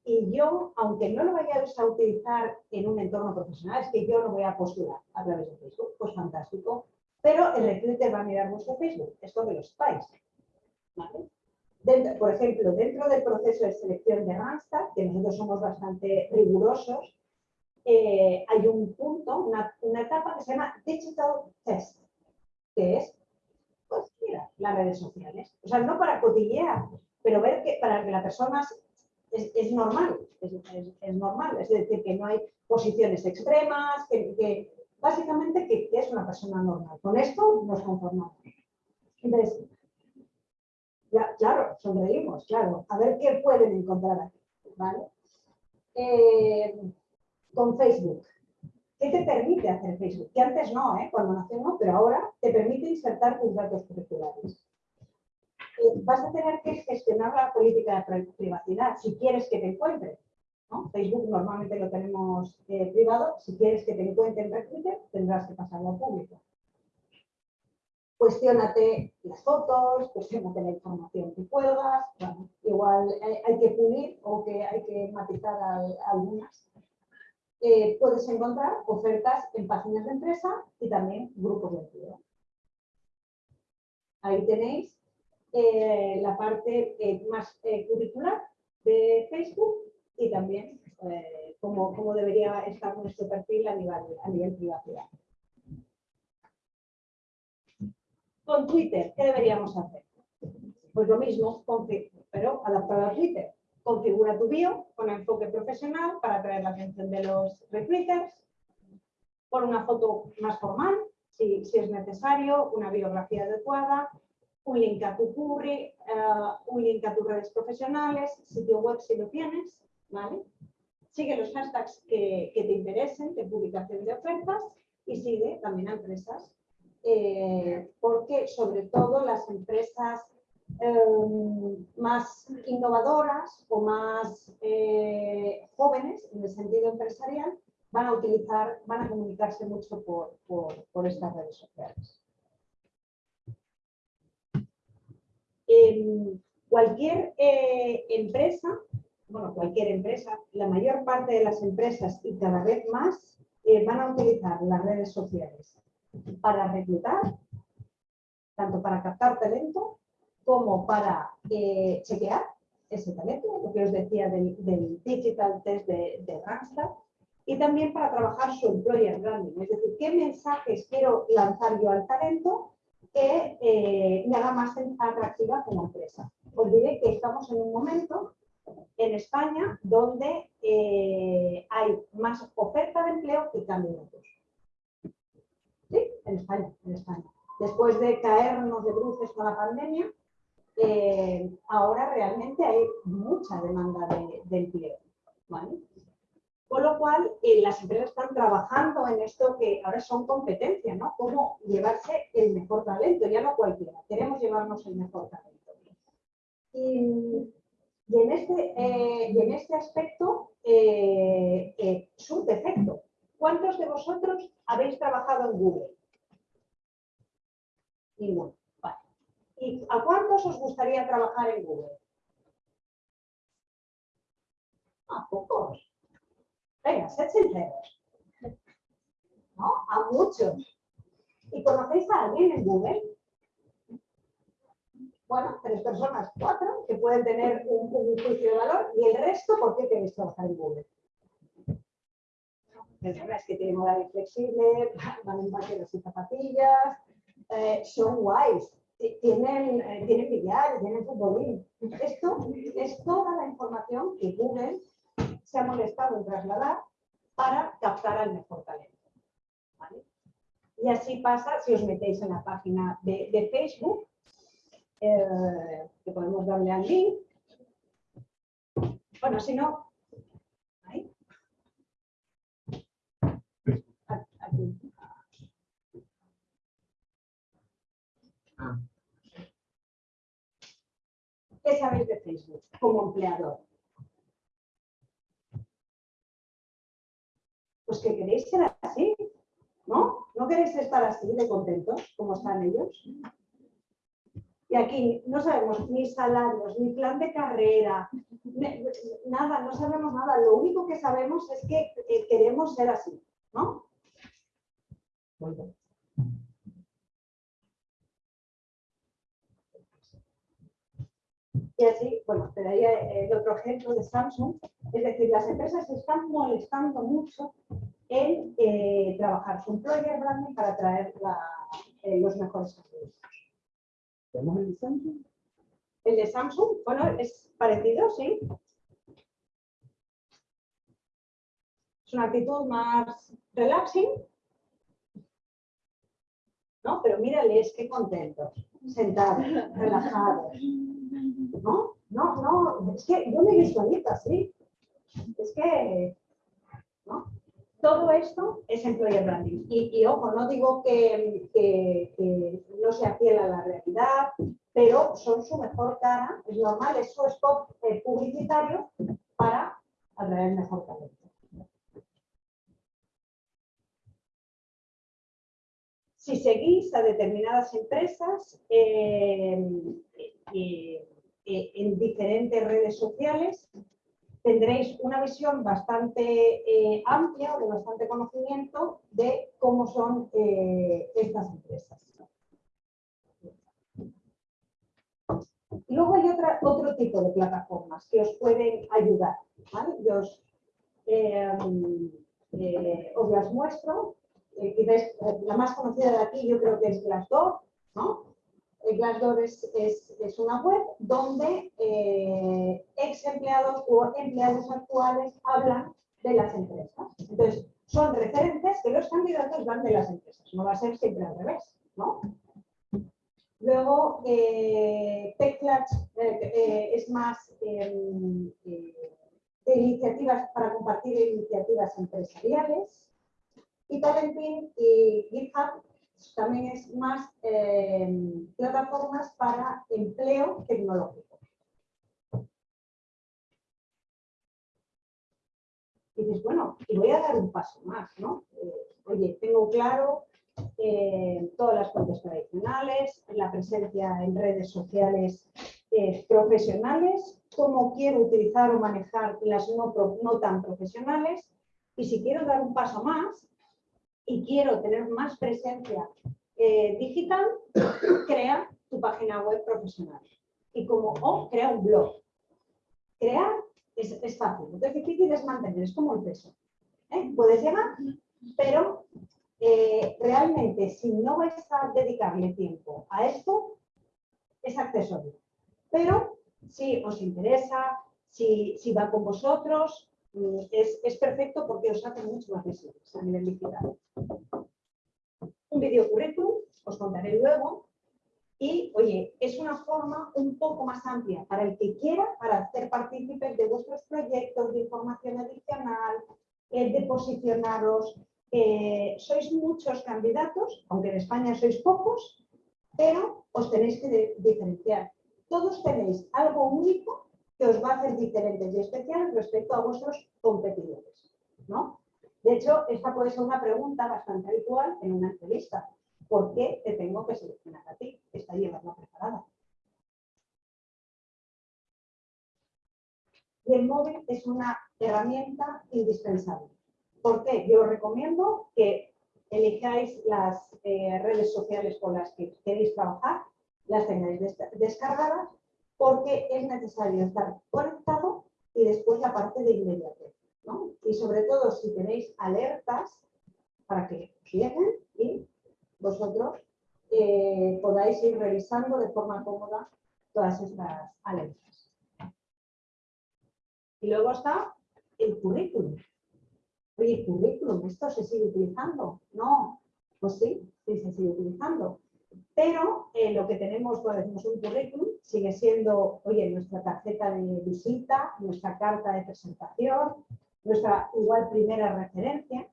Y yo, aunque no lo vayáis a utilizar en un entorno profesional, es que yo no voy a postular a través de Facebook, pues fantástico. Pero el recruiter va a mirar vuestro Facebook, esto de los pais. por ejemplo, dentro del proceso de selección de Randstad, que nosotros somos bastante rigurosos, eh, hay un punto, una, una, etapa que se llama Digital Test, que es, pues mira, las redes sociales. O sea, no para cotillear, pero ver que para que la persona es, normal, es, normal, es decir, que no hay posiciones extremas, que, básicamente que, es una persona normal. Con esto nos conformamos. Entonces, claro, sonreímos, claro, a ver qué pueden encontrar aquí, ¿vale? Eh, con Facebook. ¿Qué te permite hacer Facebook? Que antes no, ¿eh? cuando no, pero ahora te permite insertar tus datos curriculares. Eh, vas a tener que gestionar la política de privacidad si quieres que te encuentre. Facebook normalmente lo tenemos eh, privado, si quieres que te encuentren en Twitter tendrás que pasarlo a público. Cuestiónate las fotos, cuestionate la información que cuelgas, igual hay, que pulir o que hay que matizar algunas. Eh, puedes encontrar ofertas en páginas de empresa y también grupos de empleo. Ahí tenéis eh, la parte eh, más curricular de Facebook y también cómo, debería estar nuestro perfil a nivel, a nivel privacidad. Con Twitter, ¿qué deberíamos hacer? Pues lo mismo con Facebook, pero adaptado a Twitter. Configura tu bio con enfoque profesional para atraer la atención de los recruiters, pon una foto más formal, si, es necesario, una biografía adecuada, un link a tu curry, eh, un link a tus redes profesionales, sitio web si lo tienes, ¿vale? Sigue los hashtags que, te interesen de publicación de ofertas y sigue también a empresas, eh, porque sobre todo las empresas em, más innovadoras o más eh, jóvenes en el sentido empresarial van a utilizar, van a comunicarse mucho por, por estas redes sociales. cualquier eh, empresa, bueno, cualquier empresa, la mayor parte de las empresas y cada vez más eh, van a utilizar las redes sociales para reclutar, tanto para captar talento como para eh, chequear ese talento, lo que os decía del, digital test de, de y también para trabajar su employer branding, es decir, qué mensajes quiero lanzar yo al talento que eh, me haga más atractiva como empresa. Os diré que estamos en un momento en España donde eh, hay más oferta de empleo que candidatos. Sí, en España, en España. Después de caernos de bruces con la pandemia, eh, ahora realmente hay mucha demanda de, de. Con lo cual, eh, las empresas están trabajando en esto que ahora son competencias, ¿no? Cómo llevarse el mejor talento, ya no cualquiera, queremos llevarnos el mejor talento. Y, en, este, eh, y en este aspecto eh, es un defecto. ¿Cuántos de vosotros habéis trabajado en Google? Ninguno. ¿Y a cuántos os gustaría trabajar en Google? A pocos. Venga, sed sinceros. ¿No? A muchos. ¿Y conocéis a alguien en Google? Bueno, tres personas, cuatro, que pueden tener un, juicio de valor y el resto, ¿por qué queréis trabajar en Google? Personas que tienen horario flexible, van en vaqueros y zapatillas, eh, son guays, tienen, eh, tienen billar, tienen futbolín. Esto es toda la información que Google se ha molestado en trasladar para captar al mejor talento. Y así pasa si os metéis en la página de, Facebook, eh, que podemos darle al link. Bueno, si no, ahí. Aquí. ¿Qué sabéis de Facebook como empleador? pues que queréis ser así, ¿no? ¿No queréis estar así de contentos como están ellos? Y aquí no sabemos ni salarios, ni plan de carrera, nada, no sabemos nada. Lo único que sabemos es que eh, queremos ser así, ¿no? Y así, bueno, te daría el otro ejemplo de Samsung. Es decir, las empresas se están molestando mucho en eh, trabajar su employer branding para atraer eh, los mejores candidatos. ¿Tenemos el de Samsung? El de Samsung, bueno, es parecido, sí. Es una actitud más relaxing. ¿No? Pero mírales qué contentos, sentados, relajados. No, no, no, es que yo me visualizo así. Es que, ¿no? Todo esto es employer branding. Y, ojo, no digo que, no sea fiel a la realidad, pero son su mejor cara, es normal, es su spot eh, publicitario para atraer mejor talento. Si seguís a determinadas empresas, eh, eh, eh, en diferentes redes sociales, tendréis una visión bastante amplia o de bastante conocimiento de cómo son estas empresas. Luego hay otra, otro tipo de plataformas que os pueden ayudar. os, os las muestro. La más conocida de aquí yo creo que es Glassdoor, ¿no? Glassdoor es, es, una web donde eh, ex empleados o empleados actuales hablan de las empresas. Entonces, son referentes que los candidatos dan de las empresas. No va a ser siempre al revés, ¿no? Luego, eh, eh es más em, de iniciativas para compartir iniciativas empresariales. Y Talentin y GitHub también es más eh, plataformas para empleo tecnológico. Y dices, bueno, y voy a dar un paso más, ¿no? Eh, oye, tengo claro eh, todas las fuentes tradicionales, la presencia en redes sociales profesionales, cómo quiero utilizar o manejar las no, no tan profesionales, y si quiero dar un paso más, y quiero tener más presencia eh, digital, crea tu página web profesional. Y como, o crea un blog. Crear es, fácil, lo que es difícil es mantener, es como el peso. ¿eh? Puedes llegar, pero eh, realmente si no vais a dedicarle tiempo a esto, es accesorio. Pero si os interesa, si, si va con vosotros, es, perfecto porque os hace mucho más visibles a nivel digital. Un video currículum, os contaré luego. Y, oye, es una forma un poco más amplia para el que quiera, para hacer partícipes de vuestros proyectos de información adicional, eh, de posicionaros. Eh, sois muchos candidatos, aunque en España sois pocos, pero os tenéis que diferenciar. Todos tenéis algo único que os va a hacer diferentes y especiales respecto a vuestros competidores. ¿no? De hecho, esta puede ser una pregunta bastante habitual en una entrevista. ¿Por qué te tengo que seleccionar a ti? Está llevando preparada. Y el móvil es una herramienta indispensable. ¿Por qué? Yo os recomiendo que elijáis las eh, redes sociales con las que queréis trabajar, las tengáis descargadas porque es necesario estar conectado y después la parte de inmediatez. ¿no? Y sobre todo si tenéis alertas para que lleguen y vosotros eh, podáis ir revisando de forma cómoda todas estas alertas. Y luego está el currículum. Oye, currículum, ¿esto se sigue utilizando? No, pues sí, sí se sigue utilizando. Pero eh, lo que tenemos cuando decimos un currículum sigue siendo, oye, nuestra tarjeta de visita, nuestra carta de presentación, nuestra igual primera referencia.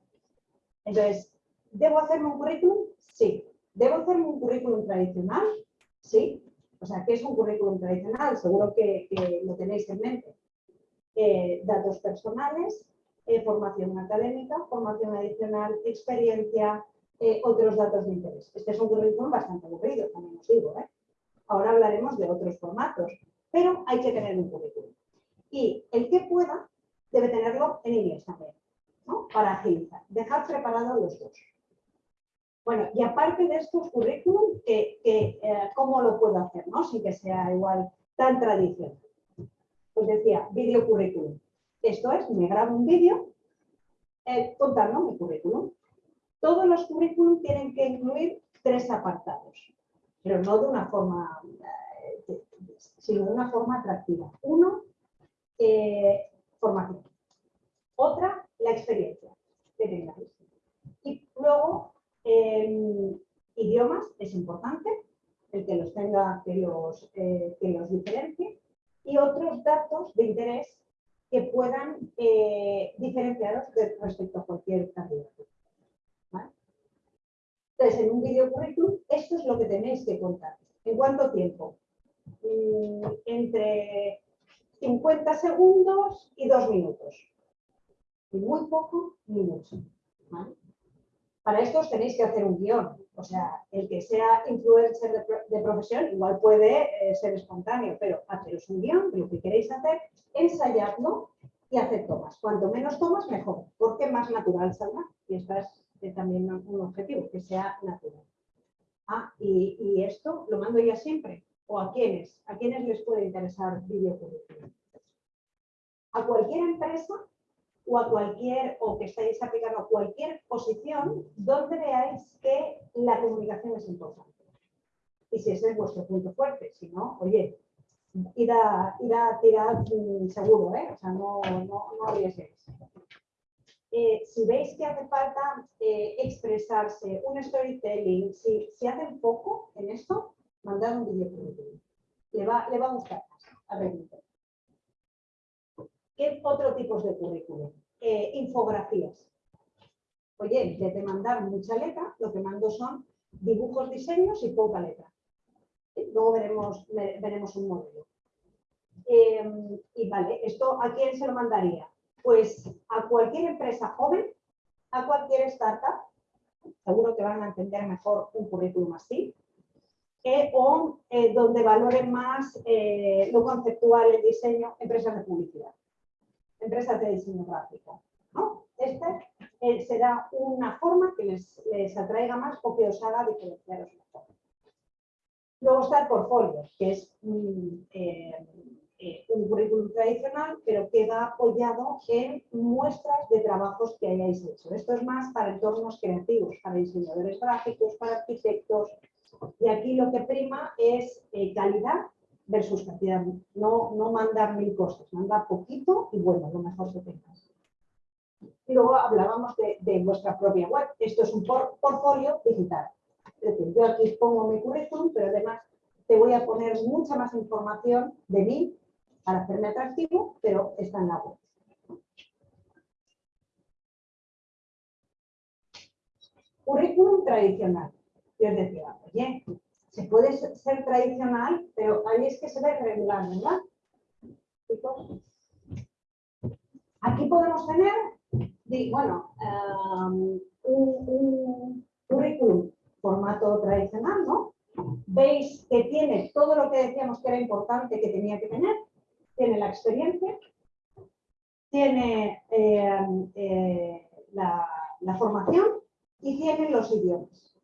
Entonces, ¿debo hacerme un currículum? Sí. ¿Debo hacerme un currículum tradicional? Sí. O sea, ¿qué es un currículum tradicional? Seguro que, lo tenéis en mente. Eh, datos personales, eh, formación académica, formación adicional, experiencia, eh, otros datos de interés. Este es un currículum bastante aburrido, también os digo. ¿eh? Ahora hablaremos de otros formatos, pero hay que tener un currículum. Y el que pueda debe tenerlo en inglés también, ¿no? para agilizar. Dejar preparados los dos. Bueno, y aparte de estos currículum, eh, ¿cómo lo puedo hacer? ¿no? Sin que sea igual tan tradicional. Pues decía, video currículum. Esto es, me grabo un vídeo contando mi currículum. Todos los currículum tienen que incluir tres apartados, pero no de una forma, eh, sino de una forma atractiva. Uno, eh, formación. Otra, la experiencia que tengáis. Y luego, idiomas es importante, el que los tenga, que los, eh, que los diferencie. Y otros datos de interés que puedan diferenciaros respecto a cualquier candidato. Entonces, en un video currículum, esto es lo que tenéis que contar. ¿En cuánto tiempo? Mm, entre 50 segundos y dos minutos. Ni muy poco ni mucho. Para esto os tenéis que hacer un guion. O sea, el que sea influencer de, profesión igual puede eh, ser espontáneo, pero haceros un guion lo que queréis hacer, ensayadlo y hacer tomas. Cuanto menos tomas, mejor, porque más natural saldrá. Y esta también un objetivo, que sea natural. Ah, y, esto lo mando ya siempre. ¿O a quiénes? ¿A quiénes les puede interesar video A cualquier empresa o a cualquier, o que estáis aplicando a cualquier posición donde veáis que la comunicación es importante. y si ese es vuestro punto fuerte. Si no, oye, ir a, ir tirar seguro, ¿eh? o sea, no, no, no arriesguéis. Eh, si veis que hace falta eh, expresarse, un storytelling, si, si hacen poco en esto, mandad un vídeo Le va, le va a gustar a ¿Qué otro tipo de currículum? Eh, infografías. Oye, de mandar mucha letra, lo que mando son dibujos, diseños y poca letra. Luego veremos, veremos un modelo. Y vale, ¿esto a quién se lo mandaría? Pues a cualquier empresa joven, a cualquier startup, seguro que van a entender mejor un currículum así, eh, o eh, donde valoren más eh, lo conceptual, el diseño, empresas de publicidad, empresas de diseño gráfico. ¿no? Este será una forma que les, les, atraiga más o que os haga diferenciaros mejor. Luego está el portfolio, que es un currículum tradicional, pero queda apoyado en muestras de trabajos que hayáis hecho. Esto es más para entornos creativos, para diseñadores gráficos, para arquitectos, y aquí lo que prima es eh, calidad versus cantidad. No, no mandar mil cosas, mandar poquito y bueno, lo mejor que tengas. Y luego hablábamos de, vuestra propia web. Esto es un portfolio digital. Es decir, yo aquí pongo mi currículum, pero además te voy a poner mucha más información de mí para hacerme atractivo, pero está en la web. Currículum tradicional. Yo os decía, oye, se puede ser tradicional, pero ahí es que se ve regular, ¿verdad? Aquí podemos tener, bueno, um, un, currículum formato tradicional, ¿no? Veis que tiene todo lo que decíamos que era importante que tenía que tener, tiene la experiencia, tiene eh, eh, la formación y tiene los idiomas.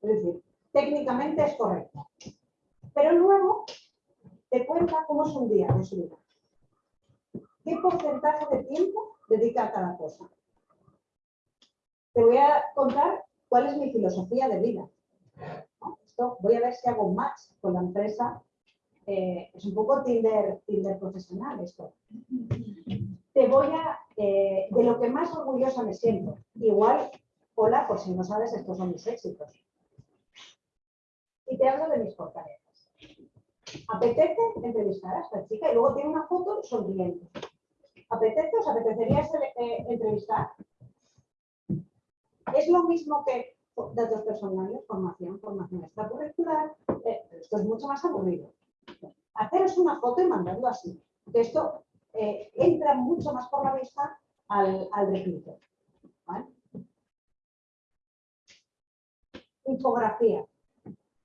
Es decir, técnicamente es correcto. Pero luego te cuenta cómo es un día de su vida. ¿Qué porcentaje de tiempo dedica a cada cosa? Te voy a contar cuál es mi filosofía de vida. Esto, voy a ver si hago match con la empresa. Eh, es un poco Tinder, Tinder profesional esto. Te voy a, eh, de lo que más orgullosa me siento. Igual, hola, por si no sabes, estos son mis éxitos y te hablo de mis fortalezas. Apetece entrevistar a esta chica y luego tiene una foto sonriente. ¿Apetece? ¿Os apetecería eh, entrevistar? Es lo mismo que datos personales, formación, formación extracurricular, esto es mucho más aburrido. Haceros una foto y mandarlo así. Esto eh, entra mucho más por la vista al, al Infografía.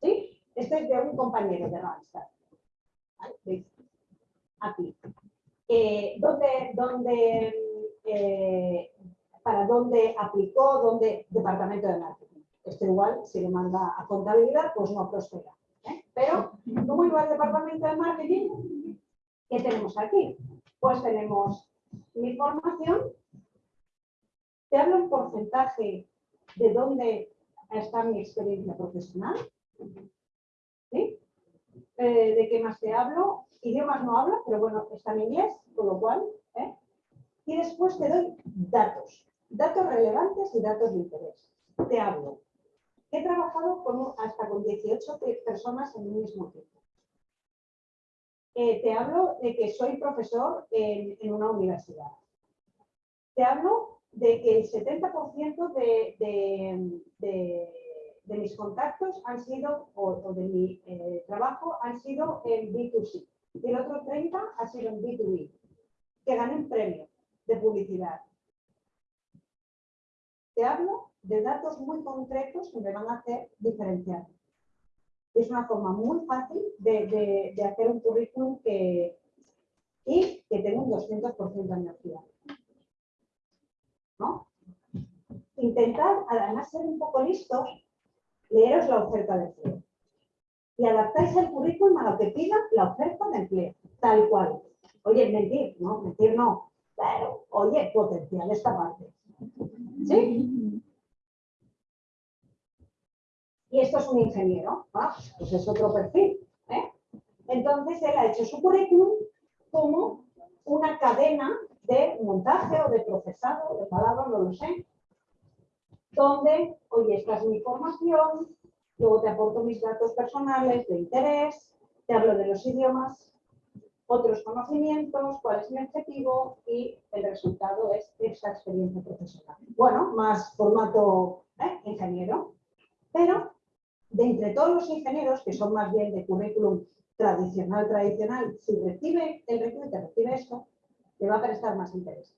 ¿Sí? Este es de un compañero de Randstad. Aquí. Eh, ¿dónde, eh, ¿Para dónde aplicó? ¿Dónde? Departamento de Marketing. Este igual, si le manda a contabilidad, pues no prospera. Pero, ¿cómo iba el departamento de marketing? ¿Qué tenemos aquí? Pues tenemos mi formación. Te hablo un porcentaje de dónde está mi experiencia profesional. ¿Sí? Eh, ¿De qué más te hablo? Idiomas no hablo, pero bueno, está en inglés, con lo cual. ¿eh? Y después te doy datos, datos relevantes y datos de interés. Te hablo. He trabajado hasta con 18 personas en un mismo tiempo. Eh, te hablo de que soy profesor en, una universidad. Te hablo de que el 70% de mis contactos han sido, o, de mi eh, trabajo, han sido en B2C. Y el otro 30 ha sido en B2B, que gané un premio de publicidad. Te hablo de datos muy concretos que me van a hacer diferenciar. Es una forma muy fácil de, hacer un currículum que, y que tenga un 200% de energía. ¿No? Intentar, además, ser un poco listos leeros la oferta de empleo. Y adaptáis el currículum a lo que pida la oferta de empleo, tal cual. Oye, mentir, no, mentir no. Pero, oye, potencial esta parte. ¿Sí? y esto es un ingeniero, ah, pues es otro perfil. ¿eh? Entonces él ha hecho su currículum como una cadena de montaje o de procesado, de palabras, no lo sé, donde, oye, esta es mi formación, luego te aporto mis datos personales de interés, te hablo de los idiomas, otros conocimientos, cuál es mi objetivo y el resultado es esa experiencia profesional. Bueno, más formato ¿eh? ingeniero, pero de entre todos los ingenieros, que son más bien de currículum tradicional, tradicional, si recibe el recruiter, recibe esto, le va a prestar más interés.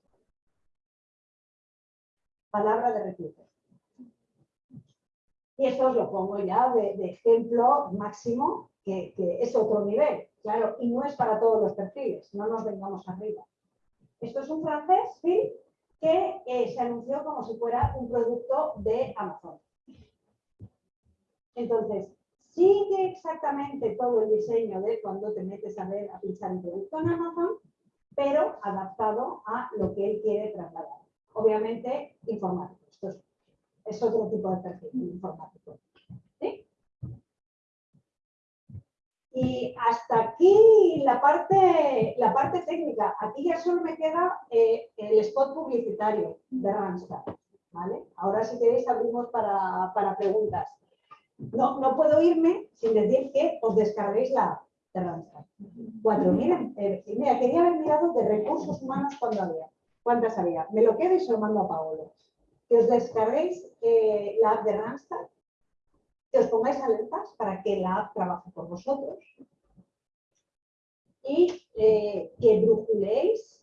Palabra de recruiter. Y esto os lo pongo ya de, ejemplo máximo, que, es otro nivel, claro, y no es para todos los perfiles, no nos vengamos arriba. Esto es un francés, Phil, que eh, se anunció como si fuera un producto de Amazon. Entonces, sigue exactamente todo el diseño de cuando te metes a ver, a pinchar en producto en Amazon, pero adaptado a lo que él quiere trasladar. Obviamente, informático. Esto es, otro tipo de perfil informático. Y hasta aquí la parte, la parte técnica. Aquí ya solo me queda eh, el spot publicitario de Randstad. ¿vale? Ahora si queréis abrimos para, para preguntas. No, no puedo irme sin decir que os descarguéis la app de Randstad. Cuatro, miren, eh, mira, quería haber mirado de recursos humanos cuando había. ¿Cuántas había? Me lo quedo y se lo mando a Paolo. Que os descarguéis eh, la app de Randstad, que os pongáis alertas para que la app trabaje por vosotros y eh, que brujuléis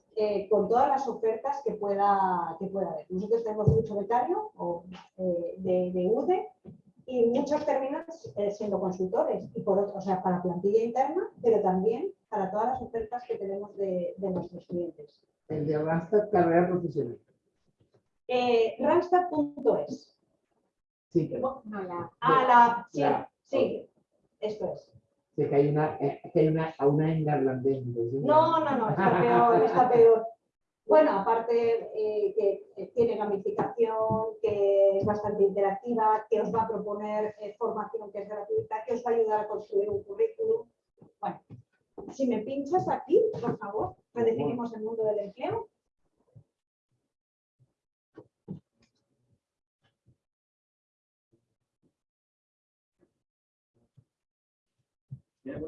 con todas las ofertas que pueda, que pueda haber. Nosotros tenemos mucho becario o, de, de UDE y muchos terminan eh, siendo consultores, y por otro, o sea, para plantilla interna, pero también para todas las ofertas que tenemos de, de nuestros clientes. El de Randstad Carrera Profesional. Eh, Randstad.es. Sí. No, la... Ah, la... Sí, sí, esto es. Sí, que hay una, eh, que hay una, a una en neerlandés. No, no, no, está peor, está peor. Bueno, aparte eh, que tiene gamificación, que es bastante interactiva, que os va a proponer eh, formación que es gratuita, que os va a ayudar a construir un currículum. Bueno, si me pinchas aquí, por favor, redefinimos el mundo del empleo. ¿Tengo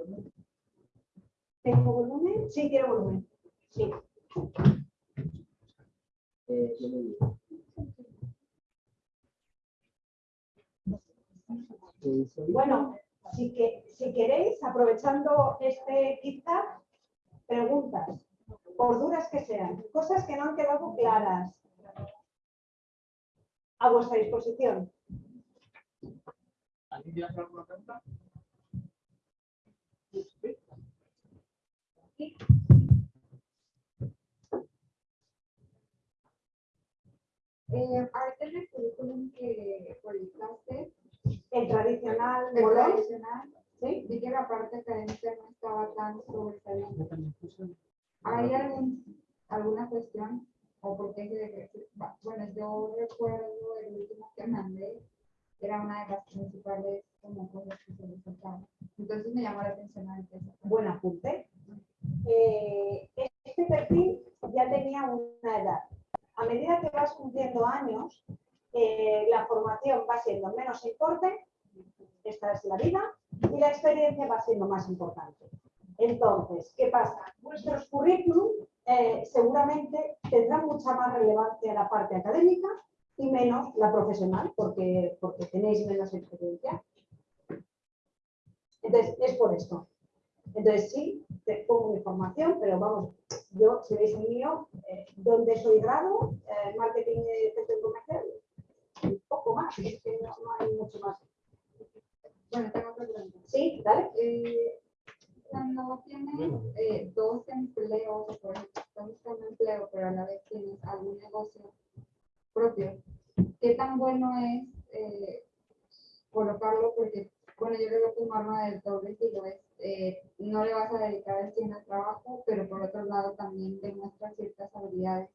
volumen? Sí, tiene volumen. Sí. Bueno, si, que, si queréis, aprovechando este KitKat, preguntas, por duras que sean, cosas que no han quedado claras, a vuestra disposición. Eh, aparte del currículum que publicaste, el tradicional, el tradicional, ¿sí? vi que la parte académica no estaba tan sobresaliente. ¿Hay algún, alguna cuestión? ¿O por qué Bueno, yo recuerdo el último que mandé, era una de las principales como cosas que se. Entonces me llamó la atención a Buen apunte. Eh, este perfil ya tenía una edad a medida que vas cumpliendo años, eh, la formación va siendo menos importante, esta es la vida, y la experiencia va siendo más importante. Entonces, ¿qué pasa? Vuestros currículum eh, seguramente tendrán mucha más relevancia la parte académica y menos la profesional, porque, porque tenéis menos experiencia. Entonces, es por esto. Entonces, sí, te pongo mi formación, pero vamos, yo, si veis el mío, eh, donde soy grado, eh, marketing y gestión comercial, un poco más, es que no, hay mucho más. Bueno, tengo otra pregunta. Sí, dale. Eh, cuando tienes eh, dos empleos, por ejemplo, buscando empleo, pero a la vez tienes algún negocio propio, ¿qué tan bueno es eh, colocarlo? Porque, bueno, yo creo que un arma del doble lo es eh, no le vas a dedicar el 100 al trabajo, pero por otro lado también demuestra ciertas habilidades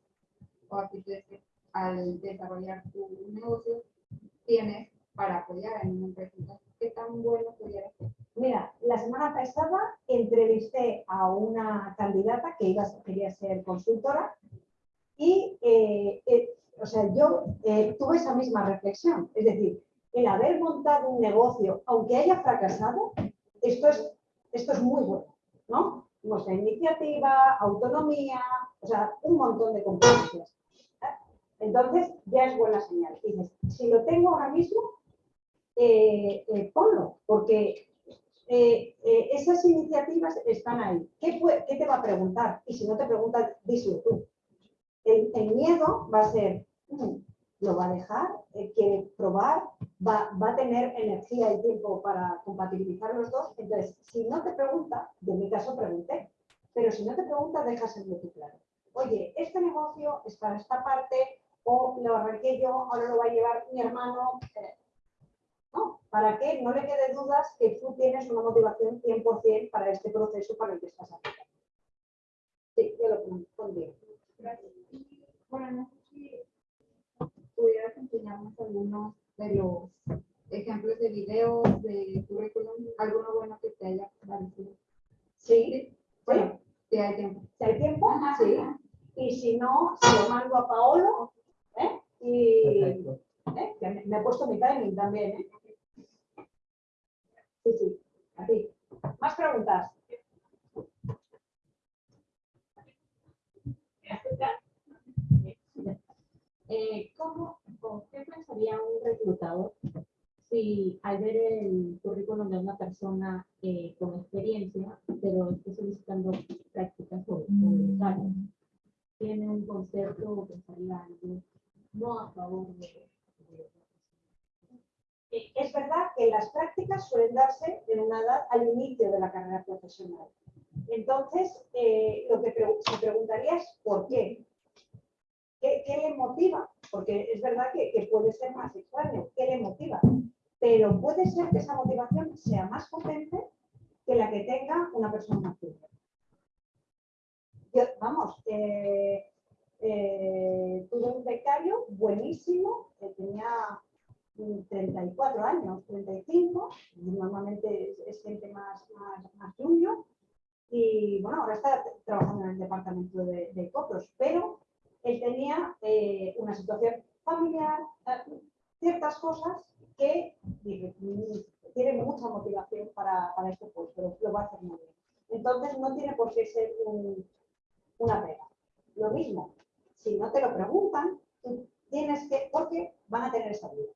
o actitudes que al desarrollar tu negocio tienes para apoyar en una empresa. ¿Qué tan bueno pudiera ser? Mira, la semana pasada entrevisté a una candidata que iba, quería ser consultora y, eh, eh, o sea, yo tuve esa misma reflexión. Es decir, el haber montado un negocio, aunque haya fracasado, esto es, esto es muy bueno, ¿no? Sea, iniciativa, autonomía, o sea, un montón de competencias. Entonces, ya es buena señal. Dices, si lo tengo ahora mismo, eh, eh, ponlo, porque eh, esas iniciativas están ahí. ¿Qué, ¿Qué, te va a preguntar? Y si no te pregunta, díselo tú. El, el miedo va a ser, mm, lo va a dejar, quiere probar, va, va, a tener energía y tiempo para compatibilizar los dos. Entonces, si no te pregunta, yo en mi caso pregunté, pero si no te pregunta, déjaselo tú claro. Oye, este negocio es para esta parte, o lo arranqué yo, ahora lo va a llevar mi hermano. No, ¿para qué? No le quede dudas que tú tienes una motivación 100% para este proceso para el que estás aplicando. Sí, yo lo pondría. Gracias. Bueno, no sé si pudieras enseñarnos algunos de los ejemplos de videos, de currículum, alguno bueno que te haya parecido. Sí, bueno, si hay tiempo. Si hay tiempo, sí. Y si no, se lo mando a Paolo. ¿eh? Y ¿eh? me, me, he puesto mi timing también. ¿eh? Sí, sí, a ti. ¿Más preguntas? Eh, ¿Cómo, qué pensaría un reclutador si al ver el currículum de una persona eh, con experiencia, pero está solicitando prácticas o, voluntarias, tiene un concepto o pensaría algo no a favor de, eh, Es verdad que las prácticas suelen darse en una edad al inicio de la carrera Entonces, eh, lo que se preguntaría es ¿por qué? ¿Qué, le motiva? Porque es verdad que, puede ser más extraño. ¿Qué le motiva? Pero puede ser que esa motivación sea más potente que la que tenga una persona más Yo, vamos, eh, eh, tuve un becario buenísimo, que tenía 34 años, 35, normalmente es, gente más, más, más y bueno, ahora está trabajando en el departamento de, de copros, pero él tenía eh, una situación familiar, eh, ciertas cosas que mm, tiene mucha motivación para, para este puesto, lo va a hacer muy bien. Entonces no tiene por qué ser una pega. Lo mismo, si no te lo preguntan, tú tienes que, porque van a tener esa duda.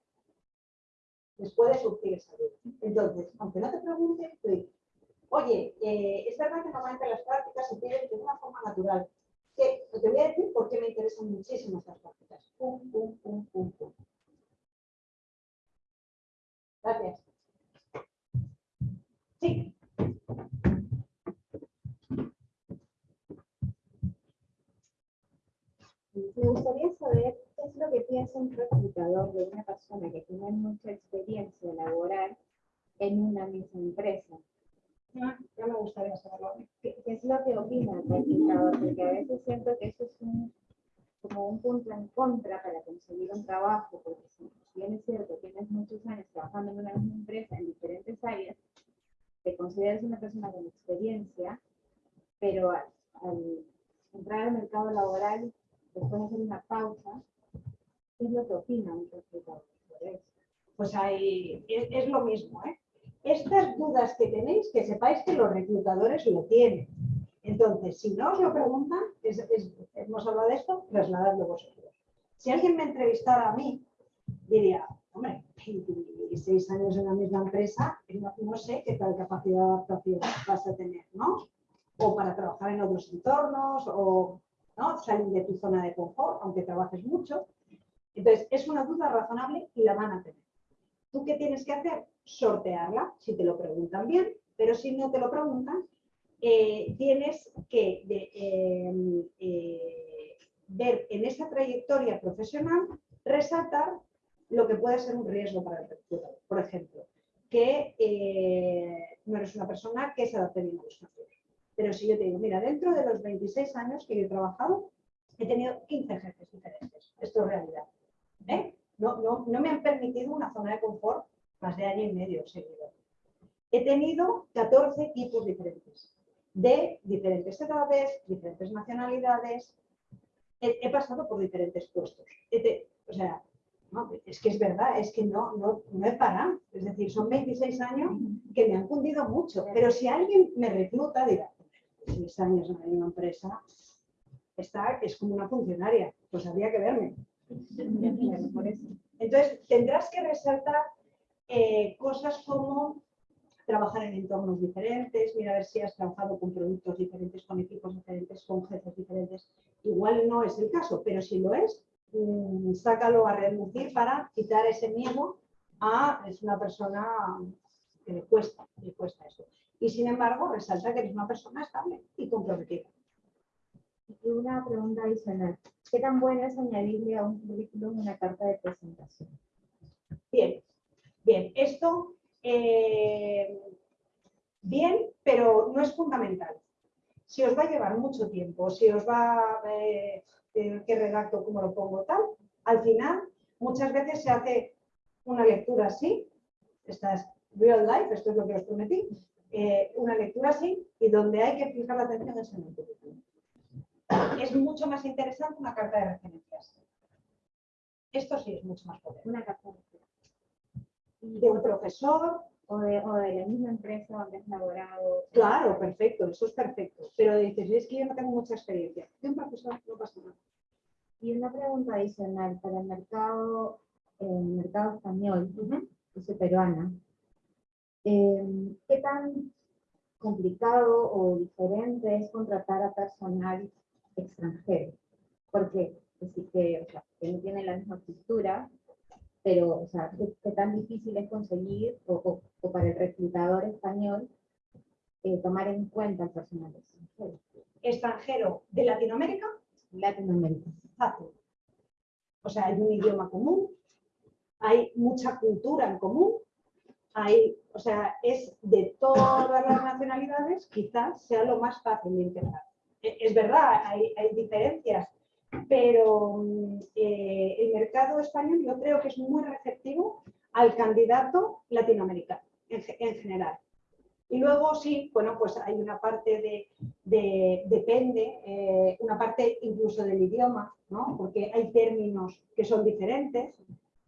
Les puede surgir esa duda. Entonces, aunque no te pregunten, tú oye, eh, es verdad normalmente las prácticas se piden de una forma natural, que te voy a decir por qué me interesan muchísimo estas prácticas. Pum, pum, pum, pum, pum. Gracias. Sí. Me gustaría saber qué es lo que piensa un reclutador de una persona que tiene mucha experiencia laboral en una misma empresa. Ya, me gustaría saberlo. ¿Qué, es lo que opina el reclutador? Porque a veces siento que eso es un, como un punto en contra para conseguir un trabajo, porque si bien es cierto, tienes muchos años trabajando en una misma empresa en diferentes áreas, te consideras una persona con experiencia, pero al, entrar al mercado laboral, después de hacer una pausa, ¿qué es lo que opina un eso? Pues ahí es lo mismo, ¿eh? Estas dudas que tenéis, que sepáis que los reclutadores lo tienen. Entonces, si no os lo preguntan, hemos hablado de esto, trasladadlo vosotros. Si alguien me entrevistara a mí, diría, hombre, 26 años en la misma empresa, no, sé qué tal capacidad de adaptación vas a tener, ¿no? O para trabajar en otros entornos, o ¿no? salir de tu zona de confort, aunque trabajes mucho. Entonces, es una duda razonable y la van a tener. ¿Tú qué tienes que hacer? Sortearla, si te lo preguntan bien, pero si no te lo preguntan, eh, tienes que em, eh, ver en esa trayectoria profesional, resaltar lo que puede ser un riesgo para el reclutador. Por ejemplo, que eh, no eres una persona que se adapte bien a los cambios. Pero si yo te digo, mira, dentro de los 26 años que yo he trabajado, he tenido 15 jefes diferentes. Esto es realidad. No, no, no me han permitido una zona de confort más de año y medio seguido. He tenido 14 equipos diferentes, de diferentes edades, diferentes nacionalidades. He, he pasado por diferentes puestos. He o sea, no, es que es verdad, es que no, no, no he parado. Es decir, son 26 años que me han cundido mucho. Pero si alguien me recluta, dirá, 6 años en una empresa, está, es como una funcionaria, pues habría que verme. Entonces, tendrás que resaltar eh, cosas como trabajar en entornos diferentes, mira a ver si has trabajado con productos diferentes, con equipos diferentes, con jefes diferentes. Igual no es el caso, pero si lo es, mm, sácalo a relucir para quitar ese miedo a es una persona que le cuesta, le cuesta eso. Y sin embargo, resalta que eres una persona estable y comprometida. Y una pregunta adicional. ¿Qué tan bueno es añadirle a un currículum una carta de presentación? Bien, bien, esto eh, bien, pero no es fundamental. Si os va a llevar mucho tiempo, si os va a eh, eh, qué redacto, cómo lo pongo, tal, al final muchas veces se hace una lectura así, esta es real life, esto es lo que os prometí, eh, una lectura así y donde hay que fijar la atención es en el currículum. Es mucho más interesante una carta de referencias. Esto sí es mucho más poder. Una carta de presentación. De un profesor, o de, o de la misma empresa donde has laborado. Claro, perfecto, eso es perfecto. Pero dices, es que yo no tengo mucha experiencia. De un profesor no pasa nada. Y una pregunta adicional para el mercado, el mercado español, yo soy peruana. eh, ¿Qué tan complicado o diferente es contratar a personal extranjero? Porque decir que, o sea, que no tiene la misma cultura, pero o sea, ¿qué, tan difícil es conseguir o, o- o para el reclutador español eh, tomar en cuenta el personal extranjero? Extranjero de Latinoamérica, Latinoamérica. fácil. O sea, hay un idioma común, hay mucha cultura en común, hay, o sea, es de todas las nacionalidades, quizás sea lo más fácil de integrar. E- Es verdad, hay, hay diferencias, pero mm, eh, el mercado español yo creo que es muy receptivo al candidato latinoamericano en, en general. Y luego sí, bueno, pues hay una parte de, de- depende, eh, una parte incluso del idioma, ¿no? Porque hay términos que son diferentes.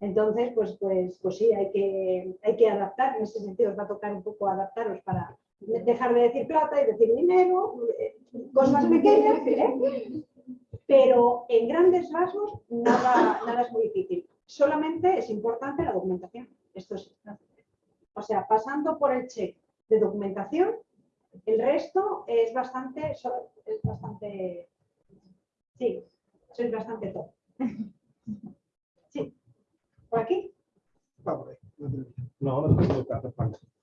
Entonces, pues, pues, pues sí, hay que, hay que adaptar. En ese sentido, os va a tocar un poco adaptaros para dejar de decir plata y decir dinero, eh, cosas pequeñas, ¿eh? Pero en grandes rasgos nada, nada es muy difícil. Solamente es importante la documentación. Esto es, o sea, pasando por el check de documentación, el resto es bastante, es bastante, sí, sois bastante top. Sí, por aquí, no. No, no.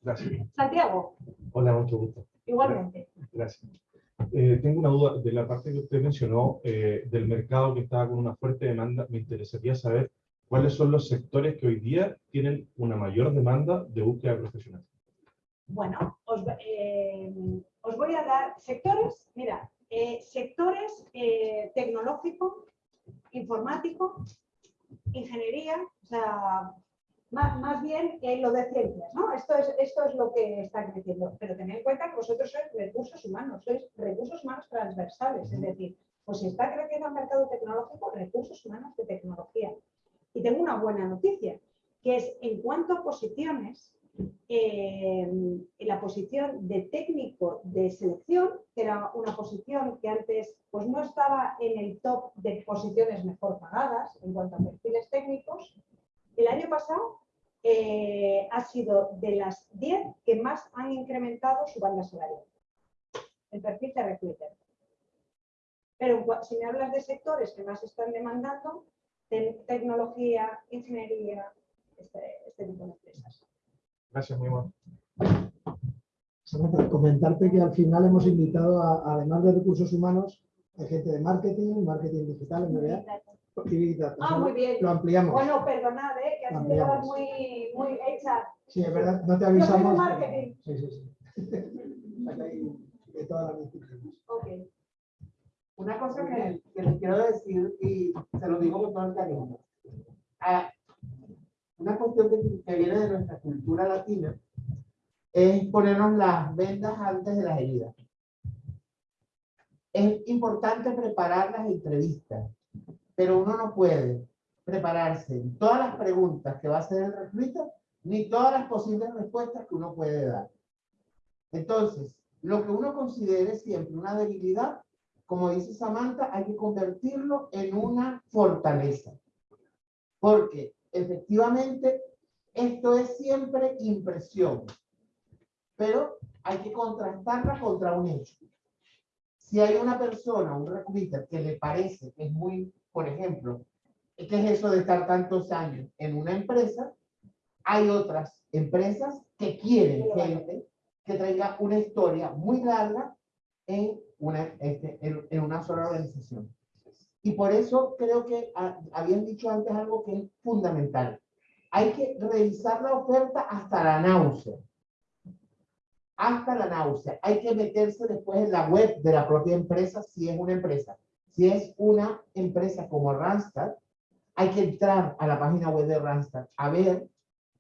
Gracias. Santiago, Hola, mucho gusto. igualmente. Gracias. Eh, tengo una duda de la parte que usted mencionó eh, del mercado que estaba con una fuerte demanda. Me interesaría saber cuáles son los sectores que hoy día tienen una mayor demanda de búsqueda profesional. Bueno, os, eh, os voy a dar sectores, mira, sectores tecnológico, informático, ingeniería, o sea, más, más bien eh, lo de ciencias, ¿no? Esto es, esto es lo que está creciendo. Pero tened en cuenta que vosotros sois recursos humanos, sois recursos humanos transversales, es decir, pues si está creciendo el mercado tecnológico, recursos humanos de tecnología. Y tengo una buena noticia, que es en cuanto a posiciones, eh, la posición de técnico de selección, que era una posición que antes pues, no estaba en el top de posiciones mejor pagadas en cuanto a perfiles técnicos, el año pasado eh, ha sido de las 10 que más han incrementado su banda salarial. El perfil de recruiter. Pero en si me hablas de sectores que más están demandando, te- tecnología, ingeniería, este, este tipo de empresas. Gracias, muy. Solamente comentarte que al final hemos invitado, a, además de recursos humanos, a gente de marketing, marketing digital, MBA y. Ah, muy bien. Lo ampliamos. Bueno, perdonad, ¿eh? que ha sido muy, muy hecha. Sí, es verdad, no te avisamos. marketing. pero- Sí, sí, sí. Acá hay de todas las disciplinas. Ok. Una cosa que, que les quiero decir, y se lo digo con todo el cariño. Ah, una cuestión que, que viene de nuestra cultura latina es ponernos las vendas antes de las heridas. Es importante preparar las entrevistas, pero uno no puede prepararse en todas las preguntas que va a hacer el recluta, ni todas las posibles respuestas que uno puede dar. Entonces, lo que uno considere siempre una debilidad, como dice Samantha, hay que convertirlo en una fortaleza. Porque efectivamente esto es siempre impresión, pero hay que contrastarla contra un hecho. Si hay una persona, un recruiter, que le parece que es muy, por ejemplo, ¿qué es eso de estar tantos años en una empresa? Hay otras empresas que quieren gente que traiga una historia muy larga en una, este, en, en una sola organización. Y por eso creo que ah, habían dicho antes algo que es fundamental. Hay que revisar la oferta hasta la náusea. Hasta la náusea. Hay que meterse después en la web de la propia empresa si es una empresa. Si es una empresa como Randstad, hay que entrar a la página web de Randstad a ver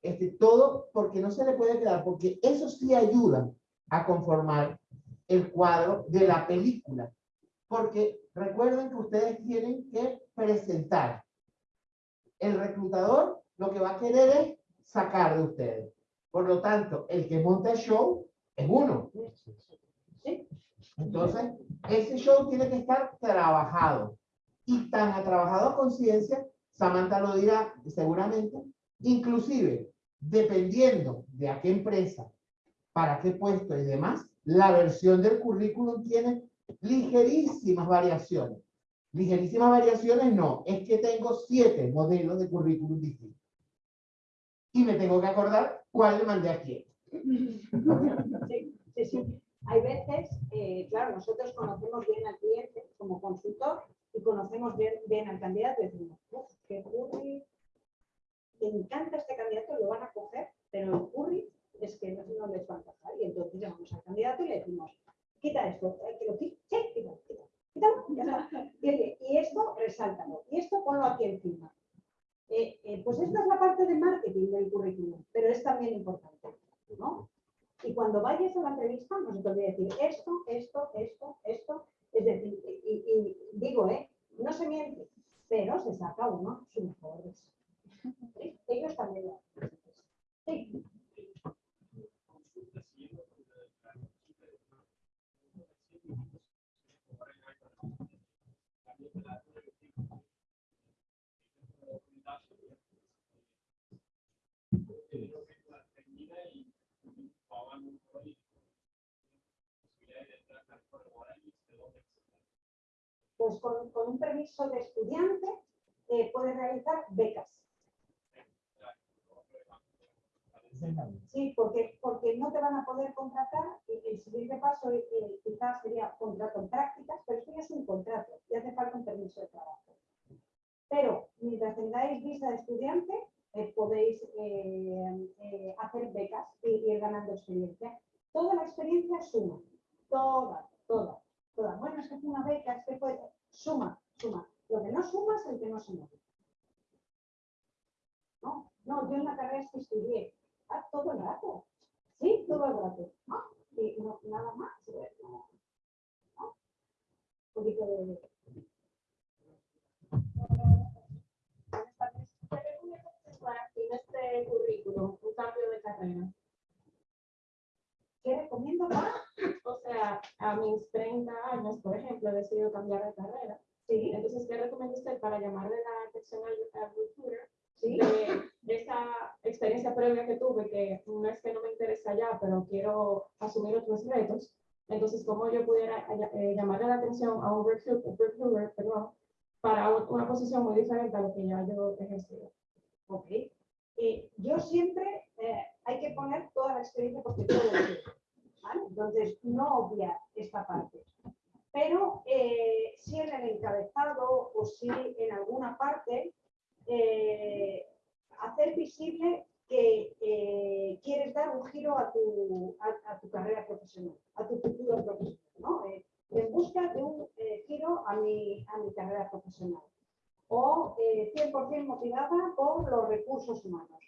este, todo porque no se le puede quedar, porque eso sí ayuda a conformar el cuadro de la película. Porque recuerden que ustedes tienen que presentar. El reclutador lo que va a querer es sacar de ustedes. Por lo tanto, el que monta el show es uno. ¿Sí? Entonces, ese show tiene que estar trabajado. Y tan a trabajado a conciencia, Samantha lo dirá seguramente, inclusive, dependiendo de a qué empresa, para qué puesto y demás, la versión del currículum tiene ligerísimas variaciones. Ligerísimas variaciones no, es que tengo siete modelos de currículum distintos. Y me tengo que acordar cuál le mandé a quién. Sí, sí, sí. Hay veces, eh, claro, nosotros conocemos bien al cliente como consultor y conocemos bien, al candidato y decimos, "Uf, qué curry, me encanta este candidato, lo van a coger, pero el curry es que no, no les va a pasar. Y entonces llamamos al candidato y le decimos, quita esto, eh, que lo quita, quita, ya está. Y, esto, resáltalo, y esto ponlo aquí encima. Eh, pues esta es la parte de marketing del currículum, pero es también importante, ¿no? Y cuando vayas a la entrevista, no se te olvide decir esto, esto, esto, esto. Es decir, y, y digo, ¿eh? No se miente, pero se saca uno su mejor. ¿Sí? Ellos también lo hacen. Sí. Pues con, un permiso de estudiante eh, puedes realizar becas. Sí, porque, porque no te van a poder contratar y el siguiente paso eh, quizás sería contrato en prácticas, pero esto ya es un contrato y hace falta un permiso de trabajo. Pero mientras tengáis visa de estudiante, eh, podéis eh, eh, hacer becas y ir ganando experiencia. Toda la experiencia suma, toda, toda, toda. Bueno, es que es una beca, es que fue, suma, suma. Lo que no suma es el que no se mueve. No, no, yo en la carrera es que estudié, ah, todo el rato, sí, todo el rato, ¿no? Y no, nada más, no. Un poquito de... Buenas tardes. ¿Qué recomendaciones para ti en este currículum, un cambio de carrera? ¿Qué recomiendo más? O sea, a mis 30 años, por ejemplo, he decidido cambiar de carrera. Sí, Entonces, ¿qué recomienda usted para llamarle la atención al, al recruiter sí. de, esa experiencia previa que tuve, que no es que no me interesa ya, pero quiero asumir otros retos? Entonces, ¿cómo yo pudiera eh, llamarle la atención a un recruiter, perdón, para un- una posición muy diferente a lo que ya yo he ejercido? Ok. Eh, yo siempre eh, hay que poner toda la experiencia lo sé, ¿vale? Entonces, no obviar esta parte. Pero eh, si en el encabezado o si en alguna parte, eh, hacer visible que eh, quieres dar un giro a tu, a, tu carrera profesional, a tu futuro profesional, ¿no? En busca de un giro a mi, a mi carrera profesional o eh, 100% motivada por los recursos humanos.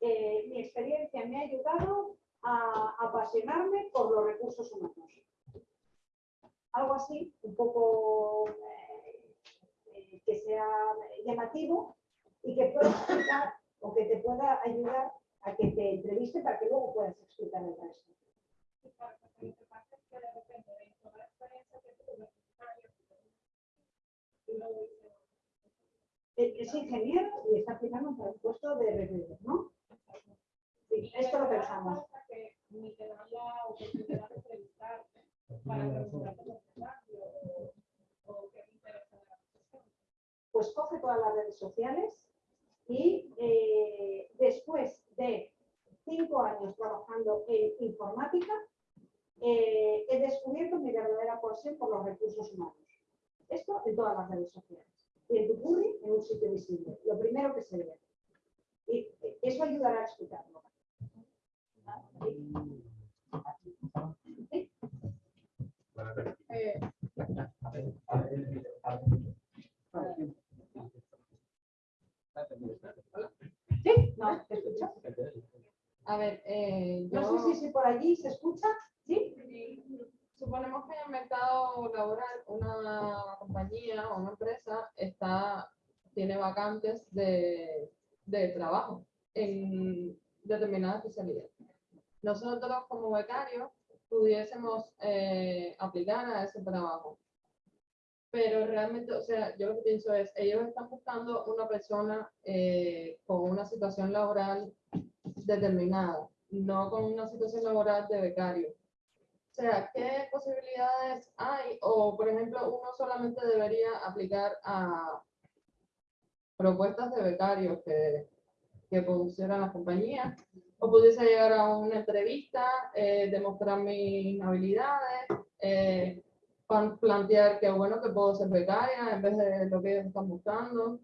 Eh, mi experiencia me ha ayudado a apasionarme por los recursos humanos. Algo así, un poco eh, eh, que sea llamativo y que pueda explicar o que te pueda ayudar a que te entreviste para que luego puedas explicar el resto. Es ingeniero y está aplicando para el puesto de recruiter, ¿no? Sí, esto lo pensamos. Pues coge todas las redes sociales y eh, después de cinco años trabajando en informática, eh, he descubierto mi verdadera pasión por los recursos humanos. Esto en todas las redes sociales. Y en tu curry, en un sitio visible. Lo primero que se ve. Y eh, eso ayudará a explicarlo. ¿Sí? ¿No? ¿Te escuchas? A ver, eh, yo... No sé si, si por allí se escucha. ¿Sí? Suponemos que en el mercado laboral una compañía o una empresa está, tiene vacantes de, de trabajo en determinada especialidad. Nosotros como becarios pudiésemos eh, aplicar a ese trabajo. Pero realmente, o sea, yo lo que pienso es, ellos están buscando una persona eh, con una situación laboral determinada, no con una situación laboral de becario. O sea, ¿qué posibilidades hay? O, por ejemplo, uno solamente debería aplicar a propuestas de becarios que, que pusieran las o pudiese llegar a una entrevista, eh, demostrar mis habilidades, eh, plantear que bueno que puedo ser becaria en vez de lo que ellos están buscando.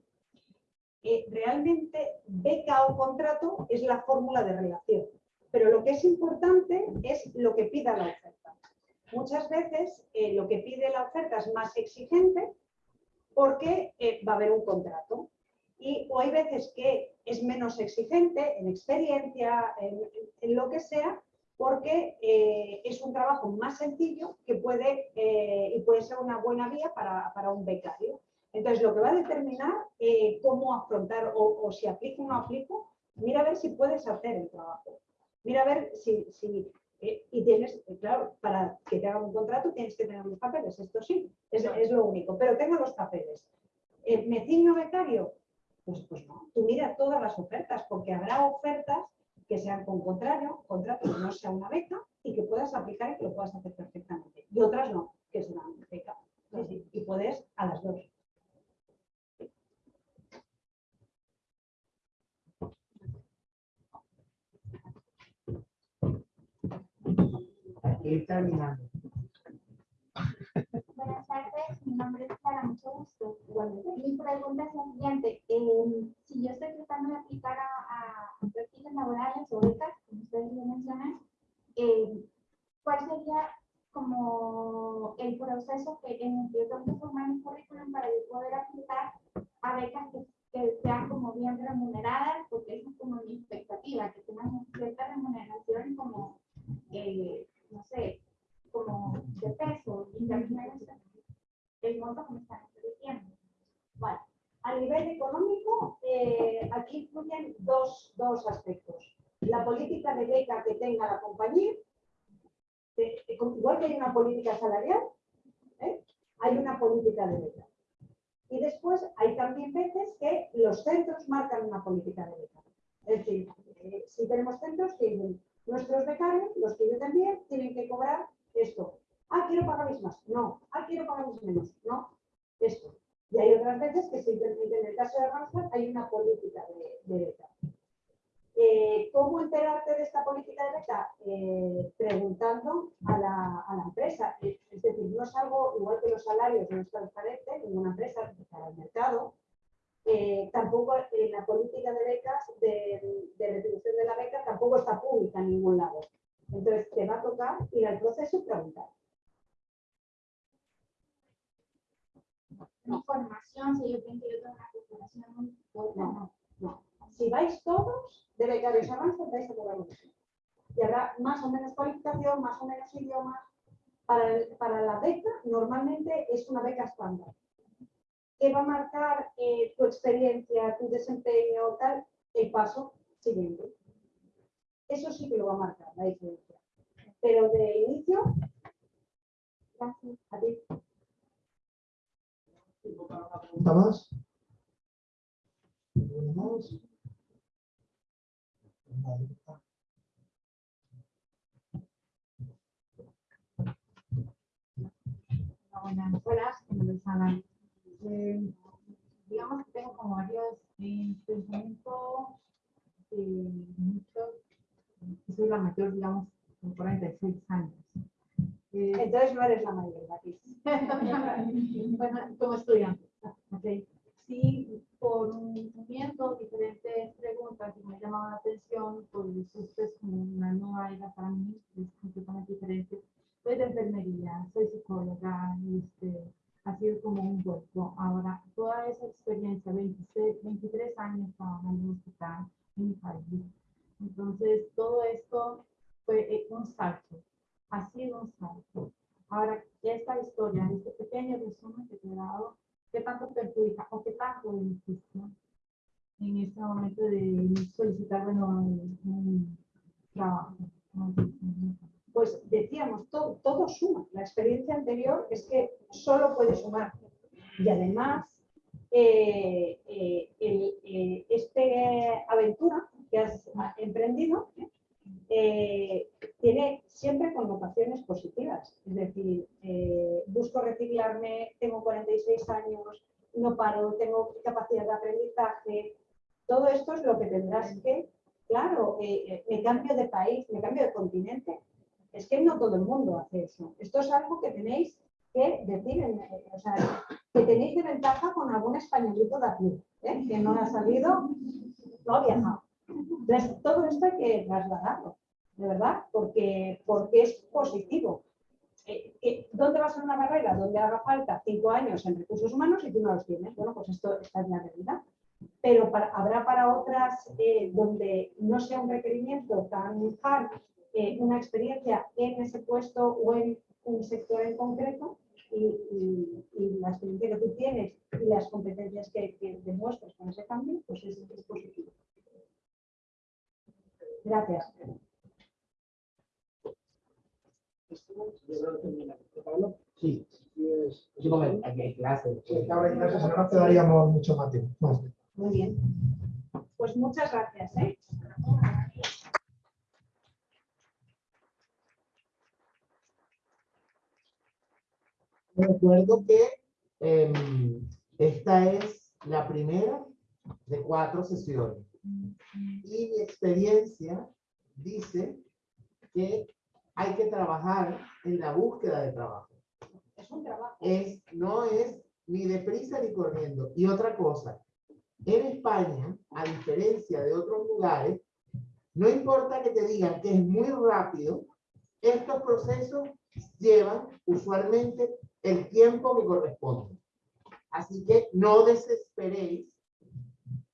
Eh, realmente beca o contrato es la fórmula de relación, pero lo que es importante es lo que pida la oferta. Muchas veces eh, lo que pide la oferta es más exigente porque va a haber un contrato. Y o hay veces que es menos exigente en experiencia, en, en lo que sea, porque eh, es un trabajo más sencillo que puede, eh, y puede ser una buena vía para, para un becario. Entonces, lo que va a determinar eh, cómo afrontar o, o si aplico o no aplico, mira a ver si puedes hacer el trabajo. Mira a ver si, si y tienes, claro, para que te hagan un contrato tienes que tener los papeles, esto sí, es, es lo único, pero tenga los papeles. ¿Me ciño becario? Pues, pues no, tú mira todas las ofertas, porque habrá ofertas que sean con contrario, contrato que no sea una beca y que puedas aplicar y que lo puedas hacer perfectamente. Y otras no, que serán beca. Sí, sí, y puedes a las dos. Ir terminando. Buenas tardes, mi nombre es Clara, mucho gusto. Mi pregunta es la siguiente. eh, si yo estoy tratando de aplicar a, a perfiles laborales o becas, como ustedes lo mencionan, eh, ¿cuál sería como el proceso que, en el que yo tengo que formar mi currículum para poder aplicar a becas que, sean como bien remuneradas? Porque esa es como mi expectativa, que tengan cierta remuneración como, eh, no sé, como de peso, también el monto que me están ofreciendo. A nivel económico, eh, aquí influyen dos, dos aspectos. La política de beca que tenga la compañía, eh, eh, igual que hay una política salarial, hay una política de beca. Y después hay también veces que los centros marcan una política de beca. Es decir, si tenemos centros que nuestros becarios, los que yo también, tienen que cobrar esto. Ah, quiero pagarles más. No. Ah, quiero pagarles menos. No. Esto. Y hay otras veces que simplemente en el caso de Randstad hay una política de, de. Eh, ¿Cómo enterarte de esta política de beca? Eh, preguntando a la, empresa. Es es decir, no es algo, igual que los salarios no es transparente, ninguna empresa para el mercado. Eh, tampoco eh, la política de becas, de, de retribución de la beca, tampoco está pública en ningún lado. Entonces, te va a tocar ir al proceso y preguntar. Mi formación, si yo que tengo una fuerte, No, no. no. si vais todos de becarios avances, vais a mismo. Y habrá más o menos cualificación, más o menos idiomas. Para, para la beca, normalmente es una beca estándar. ¿Qué va a marcar eh, tu experiencia, tu desempeño, tal? El paso siguiente. Eso sí que lo va a marcar la diferencia. Pero de inicio, gracias a ti. ¿Pregunta más? ¿Alguna más? Vale. Buenas, buenas. Eh, digamos que tengo como varios eh, que soy la mayor, digamos, con 46 años. Eh, Entonces no eres la mayor, Beatriz. bueno, como estudiante. ok. Sí, por viendo diferentes preguntas que me llamaban la atención, pues esto es como una nueva era para mí, es completamente diferente. Soy de enfermería, soy psicóloga, y este, ha sido como un vuelco. Ahora, toda esa experiencia, 26, 23 años trabajando en un hospital en mi país. Entonces, todo esto fue eh, un salto, un salto. Ahora, esta historia, este pequeño resumen que te he dado, ¿qué tanto perjudica o qué tanto beneficia en este momento de solicitar un, trabajo? Pues decíamos, todo, todo suma. La experiencia anterior es que solo puede sumar. Y además, eh, eh, eh, este aventura que has emprendido eh, tiene siempre connotaciones positivas. Es decir, eh, busco reciclarme, tengo 46 años, no paro, tengo capacidad de aprendizaje. Todo esto es lo que tendrás que, claro, eh, me cambio de país, me cambio de continente. Es que no todo el mundo hace eso. Esto es algo que tenéis que decir, o sea, que tenéis de ventaja con algún españolito de aquí, que no ha salido, no ha viajado. Entonces, todo esto hay que trasladarlo, de verdad, porque, porque es positivo. Eh, eh, ¿Dónde va a ser una carrera? Donde haga falta cinco años en recursos humanos y tú no los tienes. Bueno, pues esto esta es la realidad. Pero habrá para otras eh, donde no sea un requerimiento tan hard, una experiencia en ese puesto o en un sector en concreto y, la experiencia que tú tienes y las competencias que, demuestras con ese cambio, pues es, es positivo. Gracias. Sí, sí, como aquí hay clases. Sí, ahora en clase, si no nos quedaríamos mucho más tiempo. Muy bien. Pues muchas gracias. ¿eh? Recuerdo que em, esta es la primera de cuatro sesiones. Y mi experiencia dice que hay que trabajar en la búsqueda de trabajo. Es un trabajo. Es, no es ni deprisa ni corriendo. Y otra cosa, en España, a diferencia de otros lugares, no importa que te digan que es muy rápido, estos procesos llevan usualmente el tiempo que corresponde. Así que no desesperéis.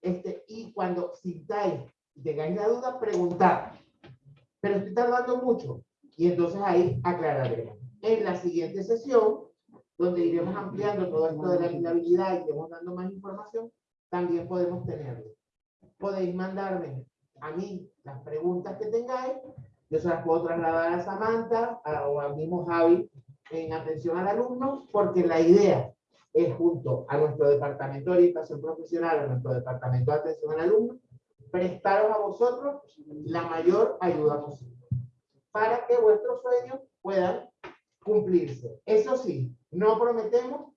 Este, y cuando sintáis tengáis la duda, preguntad. Pero estoy tardando mucho. Y entonces ahí aclararemos. En la siguiente sesión, donde iremos ampliando todo esto de la inhabilidad y iremos dando más información, también podemos tenerlo. Podéis mandarme a mí las preguntas que tengáis, yo se las puedo trasladar a Samantha o al mismo Javi en atención al alumno, porque la idea es junto a nuestro departamento de orientación profesional, a nuestro departamento de atención al alumno, prestaros a vosotros la mayor ayuda posible para que vuestros sueños puedan cumplirse. Eso sí, no prometemos